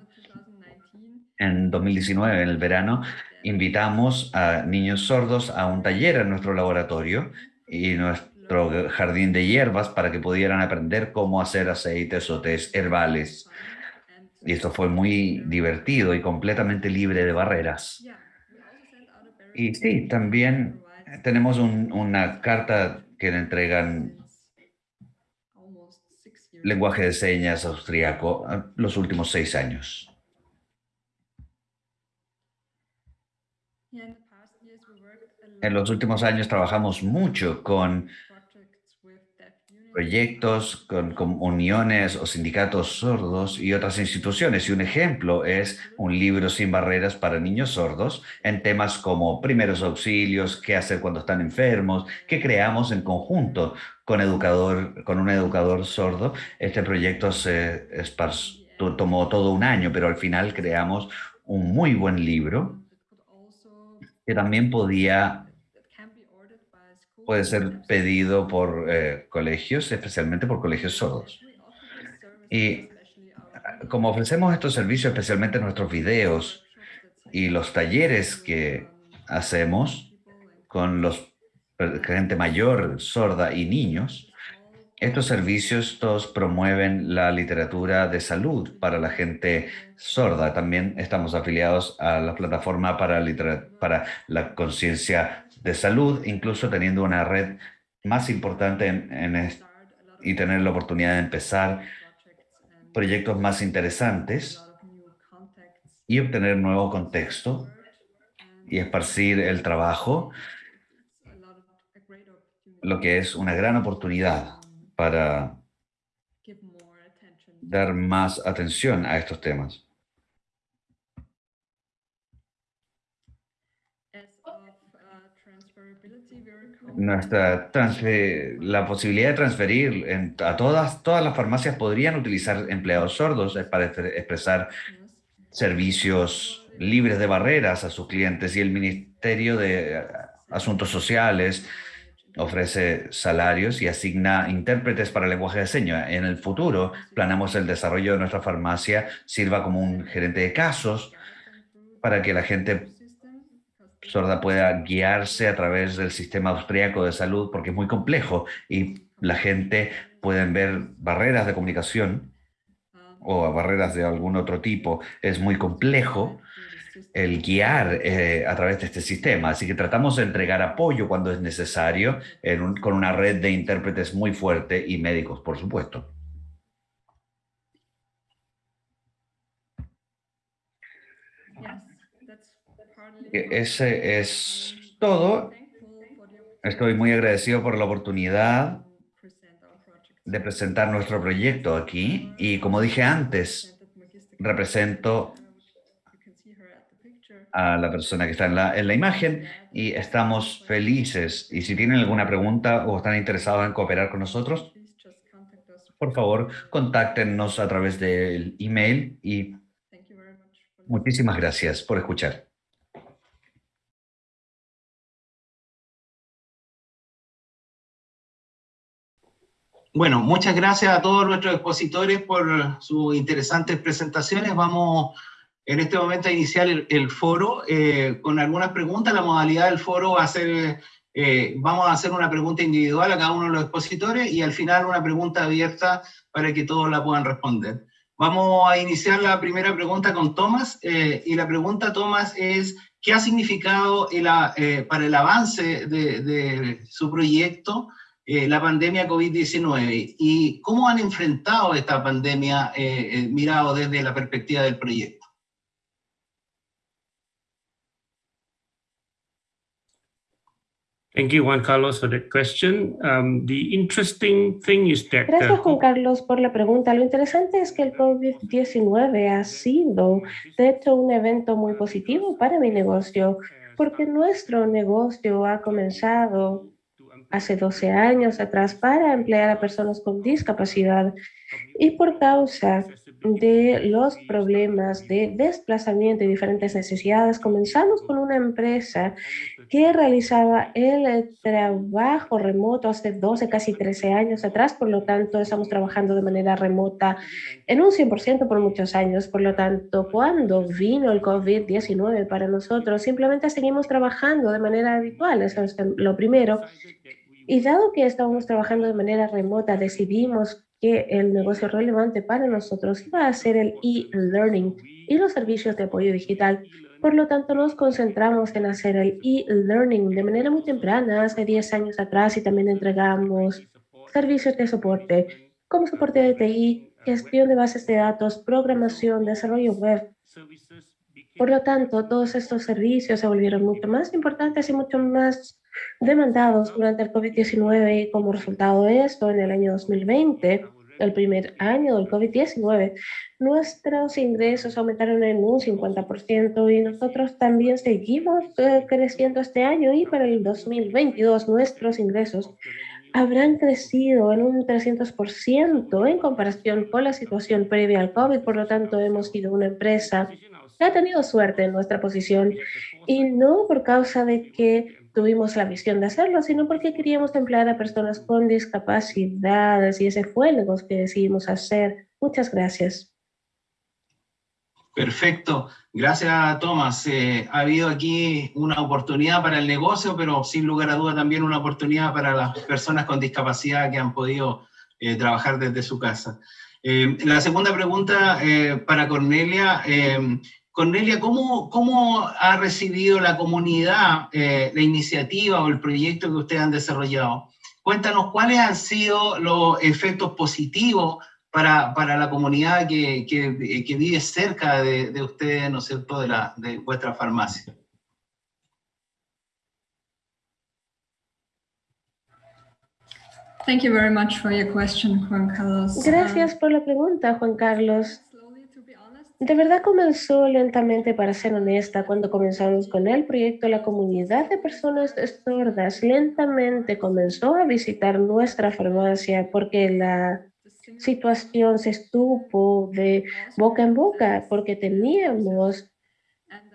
En 2019, en el verano, invitamos a niños sordos a un taller en nuestro laboratorio y nuestro jardín de hierbas para que pudieran aprender cómo hacer aceites o tés herbales. Y esto fue muy divertido y completamente libre de barreras. Y sí, también tenemos una carta que le entregan lenguaje de señas austriaco los últimos seis años. En los últimos años trabajamos mucho con proyectos, con, uniones o sindicatos sordos y otras instituciones. Y un ejemplo es un libro sin barreras para niños sordos en temas como primeros auxilios, qué hacer cuando están enfermos, que creamos en conjunto con, educador, con un educador sordo. Este proyecto se tomó todo un año, pero al final creamos un muy buen libro que también podía puede ser pedido por eh, colegios, especialmente por colegios sordos. Y como ofrecemos estos servicios, especialmente nuestros videos y los talleres que hacemos con los gente mayor, sorda y niños, estos servicios todos promueven la literatura de salud para la gente sorda. También estamos afiliados a la plataforma para, para la conciencia de salud, incluso teniendo una red más importante en, y tener la oportunidad de empezar proyectos más interesantes y obtener nuevo contexto y esparcir el trabajo, lo que es una gran oportunidad para dar más atención a estos temas. Nuestra la posibilidad de transferir a todas, todas las farmacias podrían utilizar empleados sordos para expresar servicios libres de barreras a sus clientes y el Ministerio de Asuntos Sociales ofrece salarios y asigna intérpretes para lenguaje de señas. En el futuro, planeamos el desarrollo de nuestra farmacia sirva como un gerente de casos para que la gente sorda pueda guiarse a través del sistema austríaco de salud, porque es muy complejo y la gente puede ver barreras de comunicación o barreras de algún otro tipo. Es muy complejo el guiar eh, a través de este sistema. Así que tratamos de entregar apoyo cuando es necesario con una red de intérpretes muy fuerte y médicos, por supuesto. Ese es todo. Estoy muy agradecido por la oportunidad de presentar nuestro proyecto aquí y como dije antes, represento a la persona que está en la, en la imagen y estamos felices. Y si tienen alguna pregunta o están interesados en cooperar con nosotros, por favor, contáctenos a través del email y muchísimas gracias por escuchar. Bueno, muchas gracias a todos nuestros expositores por sus interesantes presentaciones. Vamos en este momento a iniciar el, foro eh, con algunas preguntas. La modalidad del foro va a ser, eh, vamos a hacer una pregunta individual a cada uno de los expositores y al final una pregunta abierta para que todos la puedan responder. Vamos a iniciar la primera pregunta con Tomás eh, y la pregunta, Tomás, es ¿qué ha significado para el avance de, de su proyecto eh, la pandemia COVID-19 y cómo han enfrentado esta pandemia eh, eh, mirado desde la perspectiva del proyecto. Thank you, Juan Carlos, for that question. Um, the interesting thing is that... Gracias, Juan Carlos, por la pregunta. Lo interesante es que el COVID-19 ha sido, de hecho, un evento muy positivo para mi negocio, porque nuestro negocio ha comenzado hace 12 años atrás para emplear a personas con discapacidad y por causa de los problemas de desplazamiento y diferentes necesidades, comenzamos con una empresa que realizaba el trabajo remoto hace 12, casi 13 años atrás, por lo tanto estamos trabajando de manera remota en un 100% por muchos años, por lo tanto cuando vino el COVID-19 para nosotros, simplemente seguimos trabajando de manera habitual, eso es lo primero. Y dado que estábamos trabajando de manera remota, decidimos que el negocio relevante para nosotros iba a ser el e-learning y los servicios de apoyo digital. Por lo tanto, nos concentramos en hacer el e-learning de manera muy temprana, hace 10 años atrás, y también entregamos servicios de soporte, como soporte de TI, gestión de bases de datos, programación, desarrollo web. Por lo tanto, todos estos servicios se volvieron mucho más importantes y mucho más demandados durante el COVID-19 y como resultado de esto, en el año 2020, el primer año del COVID-19, nuestros ingresos aumentaron en un 50% y nosotros también seguimos eh, creciendo este año y para el 2022 nuestros ingresos habrán crecido en un 300% en comparación con la situación previa al COVID. Por lo tanto, hemos sido una empresa que ha tenido suerte en nuestra posición y no por causa de que tuvimos la visión de hacerlo, sino porque queríamos emplear a personas con discapacidades y ese fue el negocio que decidimos hacer. Muchas gracias. Perfecto. Gracias, Tomás. Eh, ha habido aquí una oportunidad para el negocio, pero sin lugar a duda también una oportunidad para las personas con discapacidad que han podido eh, trabajar desde su casa. Eh, la segunda pregunta para Cornelia. Cornelia, ¿cómo, ¿cómo, ha recibido la comunidad eh, la iniciativa o el proyecto que ustedes han desarrollado? Cuéntanos cuáles han sido los efectos positivos para, para la comunidad que, que, que, vive cerca de, de ustedes, ¿no es cierto?, de, la, de vuestra farmacia. Thank you very much for your question, Juan Carlos. Gracias por la pregunta, Juan Carlos. De verdad comenzó lentamente, para ser honesta, cuando comenzamos con el proyecto, la comunidad de personas sordas lentamente comenzó a visitar nuestra farmacia porque la situación se estuvo de boca en boca, porque teníamos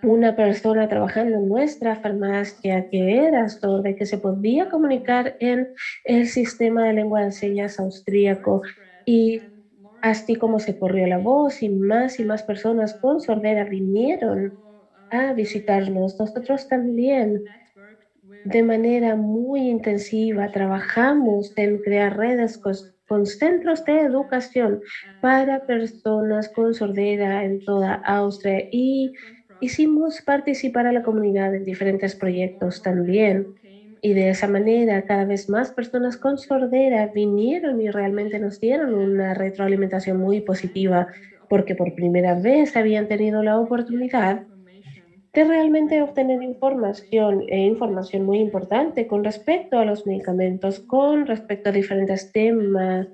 una persona trabajando en nuestra farmacia que era sorda y que se podía comunicar en el sistema de lengua de señas austríaco y Así como se corrió la voz y más y más personas con sordera vinieron a visitarnos, nosotros también de manera muy intensiva trabajamos en crear redes con, centros de educación para personas con sordera en toda Austria y hicimos participar a la comunidad en diferentes proyectos también. Y de esa manera, cada vez más personas con sordera vinieron y realmente nos dieron una retroalimentación muy positiva, porque por primera vez habían tenido la oportunidad de realmente obtener información e información muy importante con respecto a los medicamentos, con respecto a diferentes temas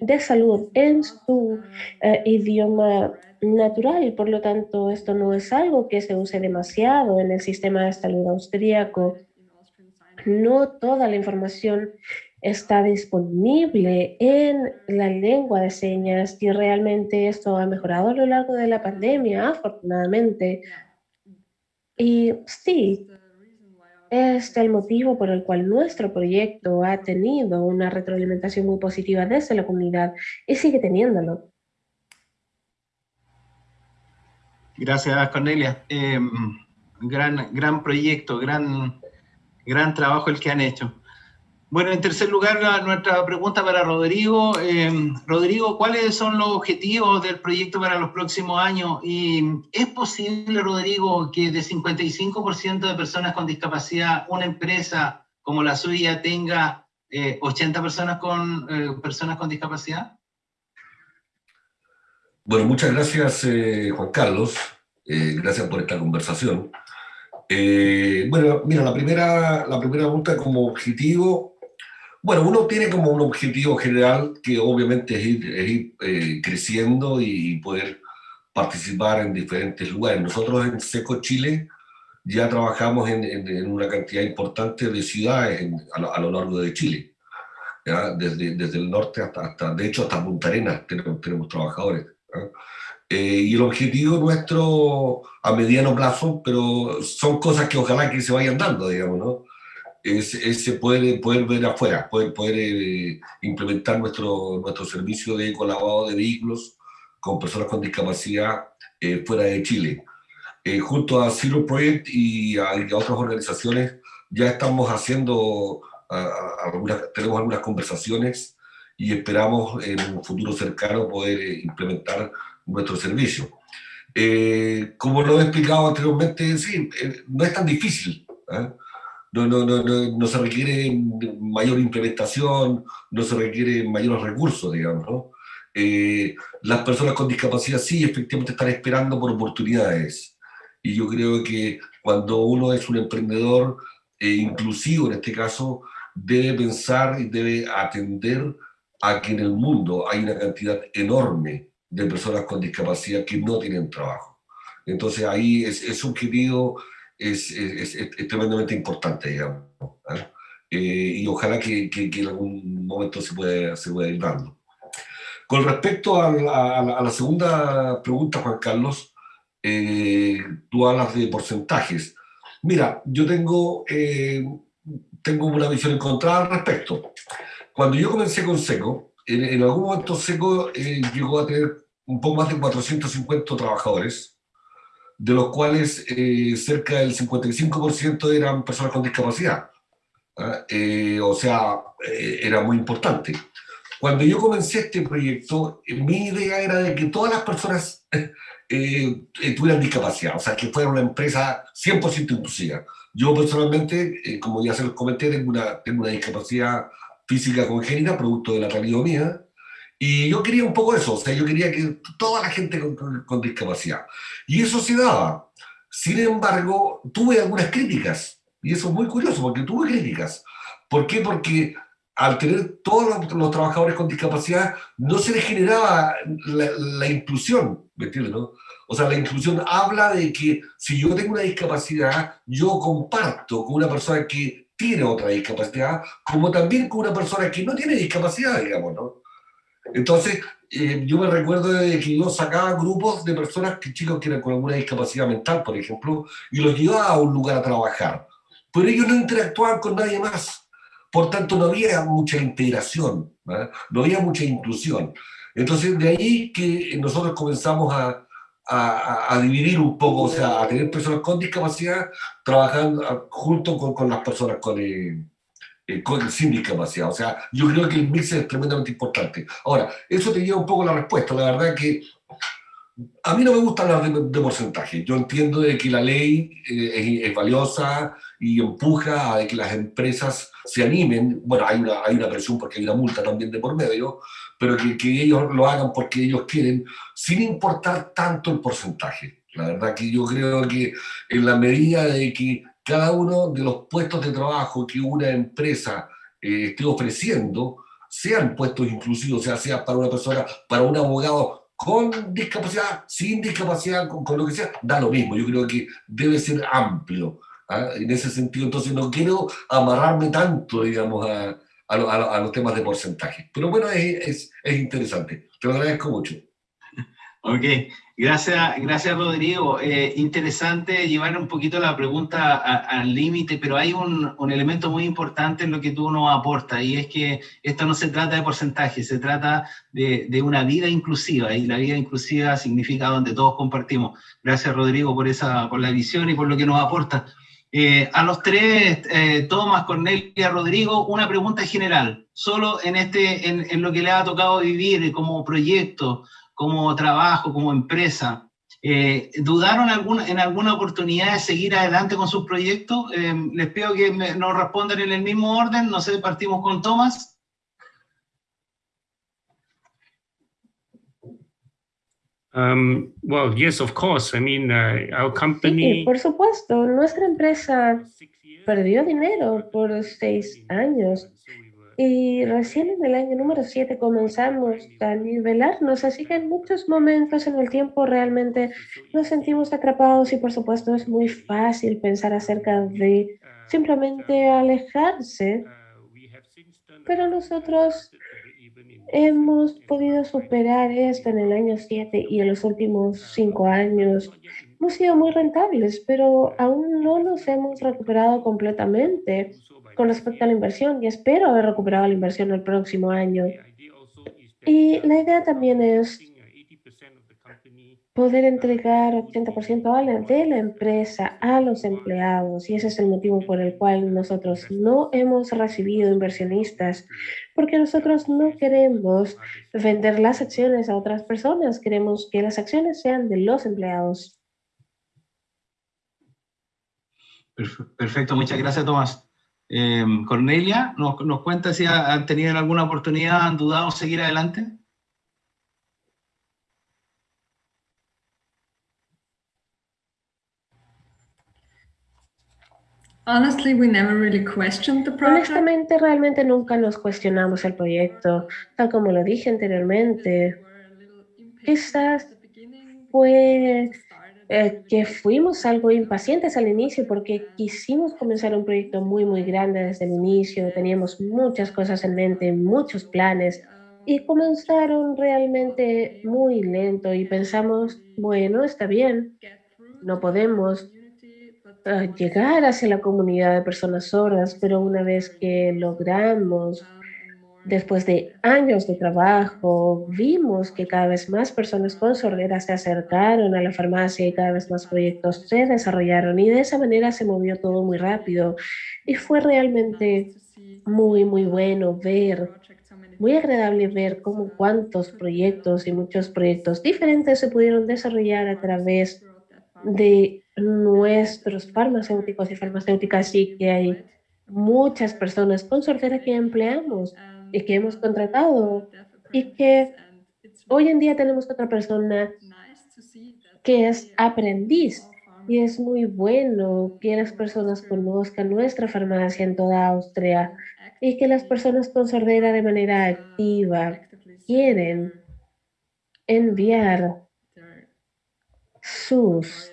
de salud en su eh, idioma natural. Por lo tanto esto no es algo que se use demasiado en el sistema de salud austríaco no toda la información está disponible en la lengua de señas y realmente esto ha mejorado a lo largo de la pandemia, afortunadamente. Y sí, es el motivo por el cual nuestro proyecto ha tenido una retroalimentación muy positiva desde la comunidad y sigue teniéndolo. Gracias, Cornelia. Em, gran, gran proyecto, gran gran trabajo el que han hecho. Bueno, en tercer lugar, nuestra pregunta para Rodrigo. Eh, Rodrigo, ¿cuáles son los objetivos del proyecto para los próximos años? ¿Y es posible, Rodrigo, que de 55% de personas con discapacidad, una empresa como la suya tenga 80 eh, personas con, eh, personas con discapacidad? Bueno, muchas gracias, Juan Carlos. gracias por esta conversación. Eh, bueno, mira, la primera, la primera pregunta como objetivo, bueno, uno tiene como un objetivo general que obviamente es ir, eh, creciendo y poder participar en diferentes lugares. Nosotros en SECO Chile ya trabajamos en, una cantidad importante de ciudades a, lo, largo de Chile. Desde, desde el norte hasta, hasta, de hecho, hasta Punta Arenas tenemos, tenemos trabajadores. Eh, y el objetivo nuestro a mediano plazo, pero son cosas que ojalá que se vayan dando, digamos, ¿no? Es, es poder, poder ver afuera, poder, poder eh, implementar nuestro, nuestro servicio de colaborado de vehículos con personas con discapacidad eh, fuera de Chile. junto a Zero Project y a, otras organizaciones ya estamos haciendo, algunas, tenemos algunas conversaciones y esperamos en un futuro cercano poder implementar nuestro servicio. Eh, como lo he explicado anteriormente, sí, eh, no es tan difícil. ¿eh? No, no, no, no, se requiere mayor implementación, no se requiere mayores recursos, digamos. ¿no? las personas con discapacidad sí, efectivamente están esperando por oportunidades. Y yo creo que cuando uno es un emprendedor inclusivo, en este caso, debe pensar y debe atender a que en el mundo hay una cantidad enorme de personas con discapacidad que no tienen trabajo. Entonces ahí es, es un objetivo es, es, es, tremendamente importante, digamos. ¿eh? Eh, y ojalá que, que, en algún momento se pueda, se pueda ir dando. Con respecto a la, a la, segunda pregunta, Juan Carlos, eh, tú hablas de porcentajes. Mira, yo tengo, tengo una visión encontrada al respecto. Cuando yo comencé con SECO, en, algún momento SECO eh, llegó a tener un poco más de 450 trabajadores, de los cuales eh, cerca del 55% eran personas con discapacidad. ¿ah? Eh, o sea, era muy importante. Cuando yo comencé este proyecto, mi idea era de que todas las personas tuvieran discapacidad, o sea, que fuera una empresa 100% inclusiva. Yo personalmente, como ya se los comenté, tengo una, tengo una discapacidad física congénita, producto de la talidomía, y yo quería un poco eso, o sea, yo quería que toda la gente con, discapacidad. Y eso se daba. Sin embargo, tuve algunas críticas, y eso es muy curioso, porque tuve críticas. ¿Por qué? Porque al tener todos los, trabajadores con discapacidad, no se les generaba la, inclusión, ¿me entiendes? No? O sea, la inclusión habla de que si yo tengo una discapacidad, yo comparto con una persona que tiene otra discapacidad, como también con una persona que no tiene discapacidad, digamos, ¿no? Entonces, eh, yo me recuerdo de que yo sacaba grupos de personas, que chicos que eran con alguna discapacidad mental, por ejemplo, y los llevaba a un lugar a trabajar. Pero ellos no interactuaban con nadie más. Por tanto, no había mucha integración, no había mucha inclusión. Entonces, de ahí que nosotros comenzamos a, a, dividir un poco, o sea, a tener personas con discapacidad trabajando junto con, con las personas con, eh, eh, con, sin discapacidad. O sea, yo creo que el mix es tremendamente importante. Ahora, eso te lleva un poco la respuesta. La verdad que a mí no me gusta hablar de, porcentaje. Yo entiendo de que la ley eh, es, valiosa y empuja a que las empresas se animen. Bueno, hay una, hay una presión porque hay una multa también de por medio, pero que, que ellos lo hagan porque ellos quieren, sin importar tanto el porcentaje. La verdad que yo creo que en la medida de que cada uno de los puestos de trabajo que una empresa eh, esté ofreciendo sean puestos inclusivos, o sea, sea para una persona, para un abogado con discapacidad, sin discapacidad, con, lo que sea, da lo mismo. Yo creo que debe ser amplio. ¿ah? En ese sentido, entonces no quiero amarrarme tanto, digamos, a, a, los temas de porcentaje. Pero bueno, es, es, interesante. Te lo agradezco mucho. Ok, gracias, gracias Rodrigo. Eh, interesante llevar un poquito la pregunta al límite, pero hay un, un, elemento muy importante en lo que tú nos aportas, y es que esto no se trata de porcentaje, se trata de, de una vida inclusiva, y la vida inclusiva significa donde todos compartimos. Gracias Rodrigo por, esa, por la visión y por lo que nos aporta. Eh, a los tres, eh, Tomás, Cornelia, Rodrigo, una pregunta general, solo en, este, en, lo que le ha tocado vivir como proyecto, como trabajo, como empresa. Eh, ¿Dudaron en alguna oportunidad de seguir adelante con sus proyectos? les pido que nos respondan en el mismo orden, no sé, partimos con Tomás. Um, well, yes, of course. I mean, uh, our company. Sí, por supuesto. Nuestra empresa perdió dinero por seis años Y recién en el año número 7 comenzamos a nivelarnos, así que en muchos momentos en el tiempo realmente nos sentimos atrapados y por supuesto es muy fácil pensar acerca de simplemente alejarse. Pero nosotros hemos podido superar esto en el año 7 y en los últimos 5 años. Hemos sido muy rentables, pero aún no nos hemos recuperado completamente con respecto a la inversión y espero haber recuperado la inversión el próximo año. Y la idea también es poder entregar 80% de la empresa a los empleados y ese es el motivo por el cual nosotros no hemos recibido inversionistas porque nosotros no queremos vender las acciones a otras personas, queremos que las acciones sean de los empleados. Perfecto, muchas gracias Tomás. Eh, Cornelia, ¿nos, ¿nos cuenta si han tenido alguna oportunidad, han dudado seguir adelante? Honestamente, realmente nunca nos cuestionamos el proyecto, tal como lo dije anteriormente. Quizás fue eh, que fuimos algo impacientes al inicio porque quisimos comenzar un proyecto muy, muy grande desde el inicio. Teníamos muchas cosas en mente, muchos planes y comenzaron realmente muy lento y pensamos, bueno, está bien, no podemos llegar hacia la comunidad de personas sordas, pero una vez que logramos, después de años de trabajo, vimos que cada vez más personas con sordera se acercaron a la farmacia y cada vez más proyectos se desarrollaron y de esa manera se movió todo muy rápido. Y fue realmente muy, muy bueno ver, muy agradable ver cómo cuántos proyectos y muchos proyectos diferentes se pudieron desarrollar a través de nuestros farmacéuticos y farmacéuticas y que hay muchas personas con sordera que empleamos y que hemos contratado y que hoy en día tenemos otra persona que es aprendiz y es muy bueno que las personas conozcan nuestra farmacia en toda Austria y que las personas con sordera de manera activa quieren enviar sus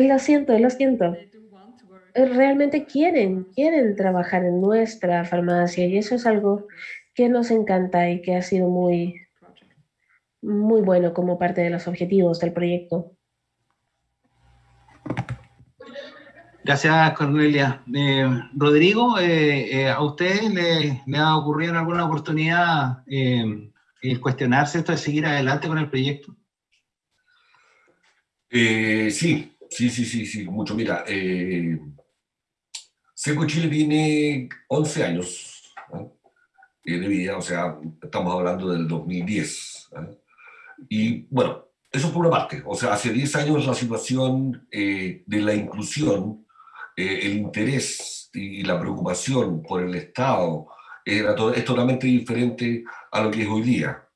lo siento, lo siento. Realmente quieren, quieren trabajar en nuestra farmacia y eso es algo que nos encanta y que ha sido muy, muy bueno como parte de los objetivos del proyecto. Gracias, Cornelia. Eh, Rodrigo, eh, eh, ¿a usted le, le, ha ocurrido en alguna oportunidad el cuestionarse esto de seguir adelante con el proyecto? Sí, Sí, sí, sí, sí, mucho. Mira, eh, Seco Chile tiene 11 años de vida, o sea, estamos hablando del 2010. Y bueno, eso por una parte, o sea, hace 10 años la situación eh, de la inclusión, eh, el interés y la preocupación por el Estado era es totalmente diferente a lo que es hoy día.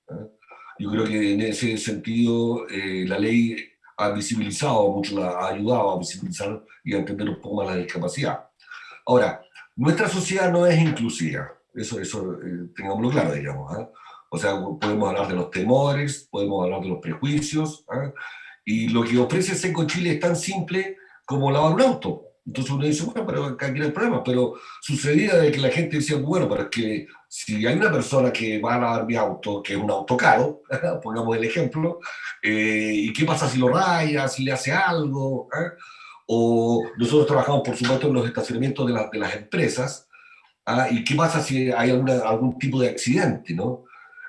Yo creo que en ese sentido la ley ha visibilizado mucho, ha ayudado a visibilizar y a entender un poco más la discapacidad. Ahora, nuestra sociedad no es inclusiva, eso, eso eh, tengámoslo claro, digamos. ¿ah? O sea, podemos hablar de los temores, podemos hablar de los prejuicios, ¿ah? y lo que ofrece Seco Chile es tan simple como lavar un auto. Entonces uno dice, bueno, pero acá no hay problema, pero sucedía de que la gente decía, bueno, pero es que si hay una persona que va a lavar mi auto, que es un auto caro, pongamos el ejemplo, eh, ¿y qué pasa si lo raya, si le hace algo? ¿eh? O nosotros trabajamos, por supuesto, en los estacionamientos de, de las empresas, ¿ah? ¿y qué pasa si hay algún tipo de accidente, no?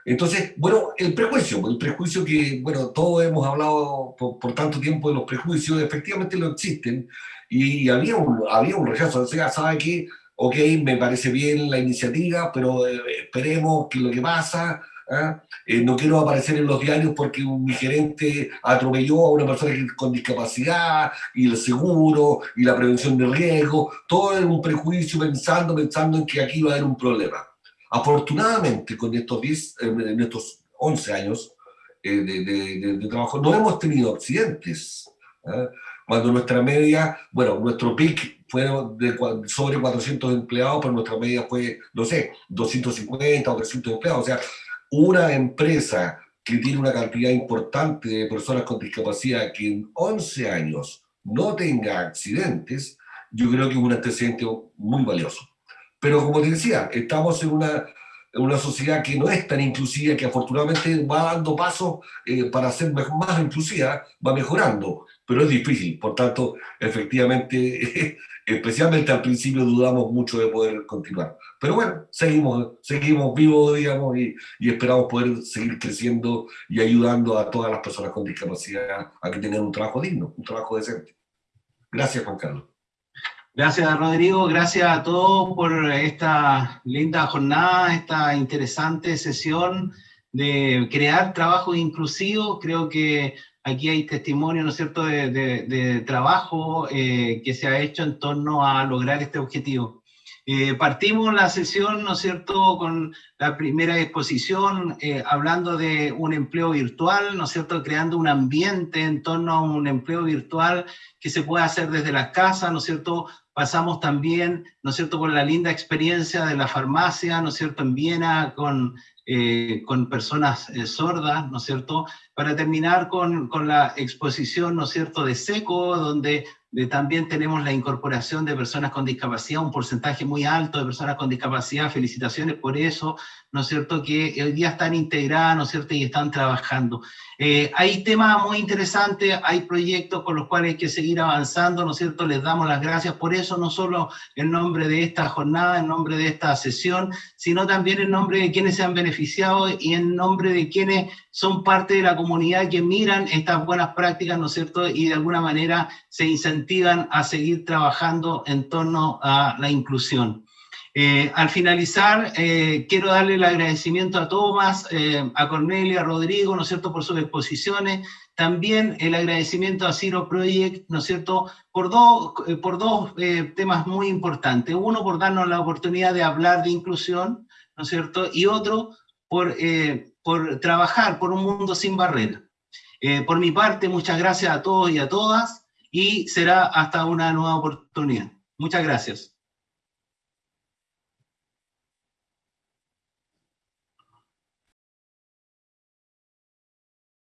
Entonces, bueno, el prejuicio, el prejuicio que, bueno, todos hemos hablado por, por tanto tiempo de los prejuicios, efectivamente lo existen, y había un, había un rechazo, o sea, ¿sabe qué? Ok, me parece bien la iniciativa, pero eh, esperemos que lo que pasa, ¿ah? eh, no quiero aparecer en los diarios porque mi gerente atropelló a una persona con discapacidad, y el seguro, y la prevención de riesgo, todo es un prejuicio pensando, pensando en que aquí va a haber un problema. Afortunadamente, con estos, 10, eh, en estos 11 años de, de, de, trabajo, no hemos tenido accidentes. ¿ah? Cuando nuestra media, bueno, nuestro pic fue de sobre 400 empleados, pero nuestra media fue, no sé, 250 o 300 empleados. O sea, una empresa que tiene una cantidad importante de personas con discapacidad que en 11 años no tenga accidentes, yo creo que es un antecedente muy valioso. Pero como te decía, estamos en una, una sociedad que no es tan inclusiva, que afortunadamente va dando pasos eh, para ser más inclusiva, va mejorando, pero es difícil. Por tanto, efectivamente, especialmente al principio dudamos mucho de poder continuar. Pero bueno, seguimos, seguimos vivos, digamos, y, y esperamos poder seguir creciendo y ayudando a todas las personas con discapacidad a que tengan un trabajo digno, un trabajo decente. Gracias, Juan Carlos. Gracias, Rodrigo. Gracias a todos por esta linda jornada, esta interesante sesión de crear trabajo inclusivo. Creo que aquí hay testimonio, ¿no es cierto?, de, trabajo eh, que se ha hecho en torno a lograr este objetivo. Eh, partimos la sesión, ¿no es cierto?, con la primera exposición, eh, hablando de un empleo virtual, ¿no es cierto?, creando un ambiente en torno a un empleo virtual que se puede hacer desde las casas, ¿no es cierto?, pasamos también, ¿no es cierto?, por la linda experiencia de la farmacia, ¿no es cierto?, en Viena, con, con personas sordas, ¿no es cierto?, para terminar con, con, la exposición, ¿no es cierto?, de SECO, donde también tenemos la incorporación de personas con discapacidad, un porcentaje muy alto de personas con discapacidad, felicitaciones por eso, ¿no es cierto?, que hoy día están integradas, ¿no es cierto?, y están trabajando. Eh, hay temas muy interesantes, hay proyectos con los cuales hay que seguir avanzando, ¿no es cierto?, les damos las gracias por eso, no solo en nombre de esta jornada, en nombre de esta sesión, sino también en nombre de quienes se han beneficiado y en nombre de quienes son parte de la comunidad que miran estas buenas prácticas, ¿no es cierto?, y de alguna manera se incentivan a seguir trabajando en torno a la inclusión. Eh, al finalizar, eh, quiero darle el agradecimiento a Tomás, eh, a Cornelia, a Rodrigo, ¿no es cierto?, por sus exposiciones, también el agradecimiento a Ciro Project, ¿no es cierto?, por, dos por dos temas muy importantes. Uno, por darnos la oportunidad de hablar de inclusión, ¿no es cierto?, y otro, por, por trabajar por un mundo sin barreras. por mi parte, muchas gracias a todos y a todas, y será hasta una nueva oportunidad. Muchas gracias.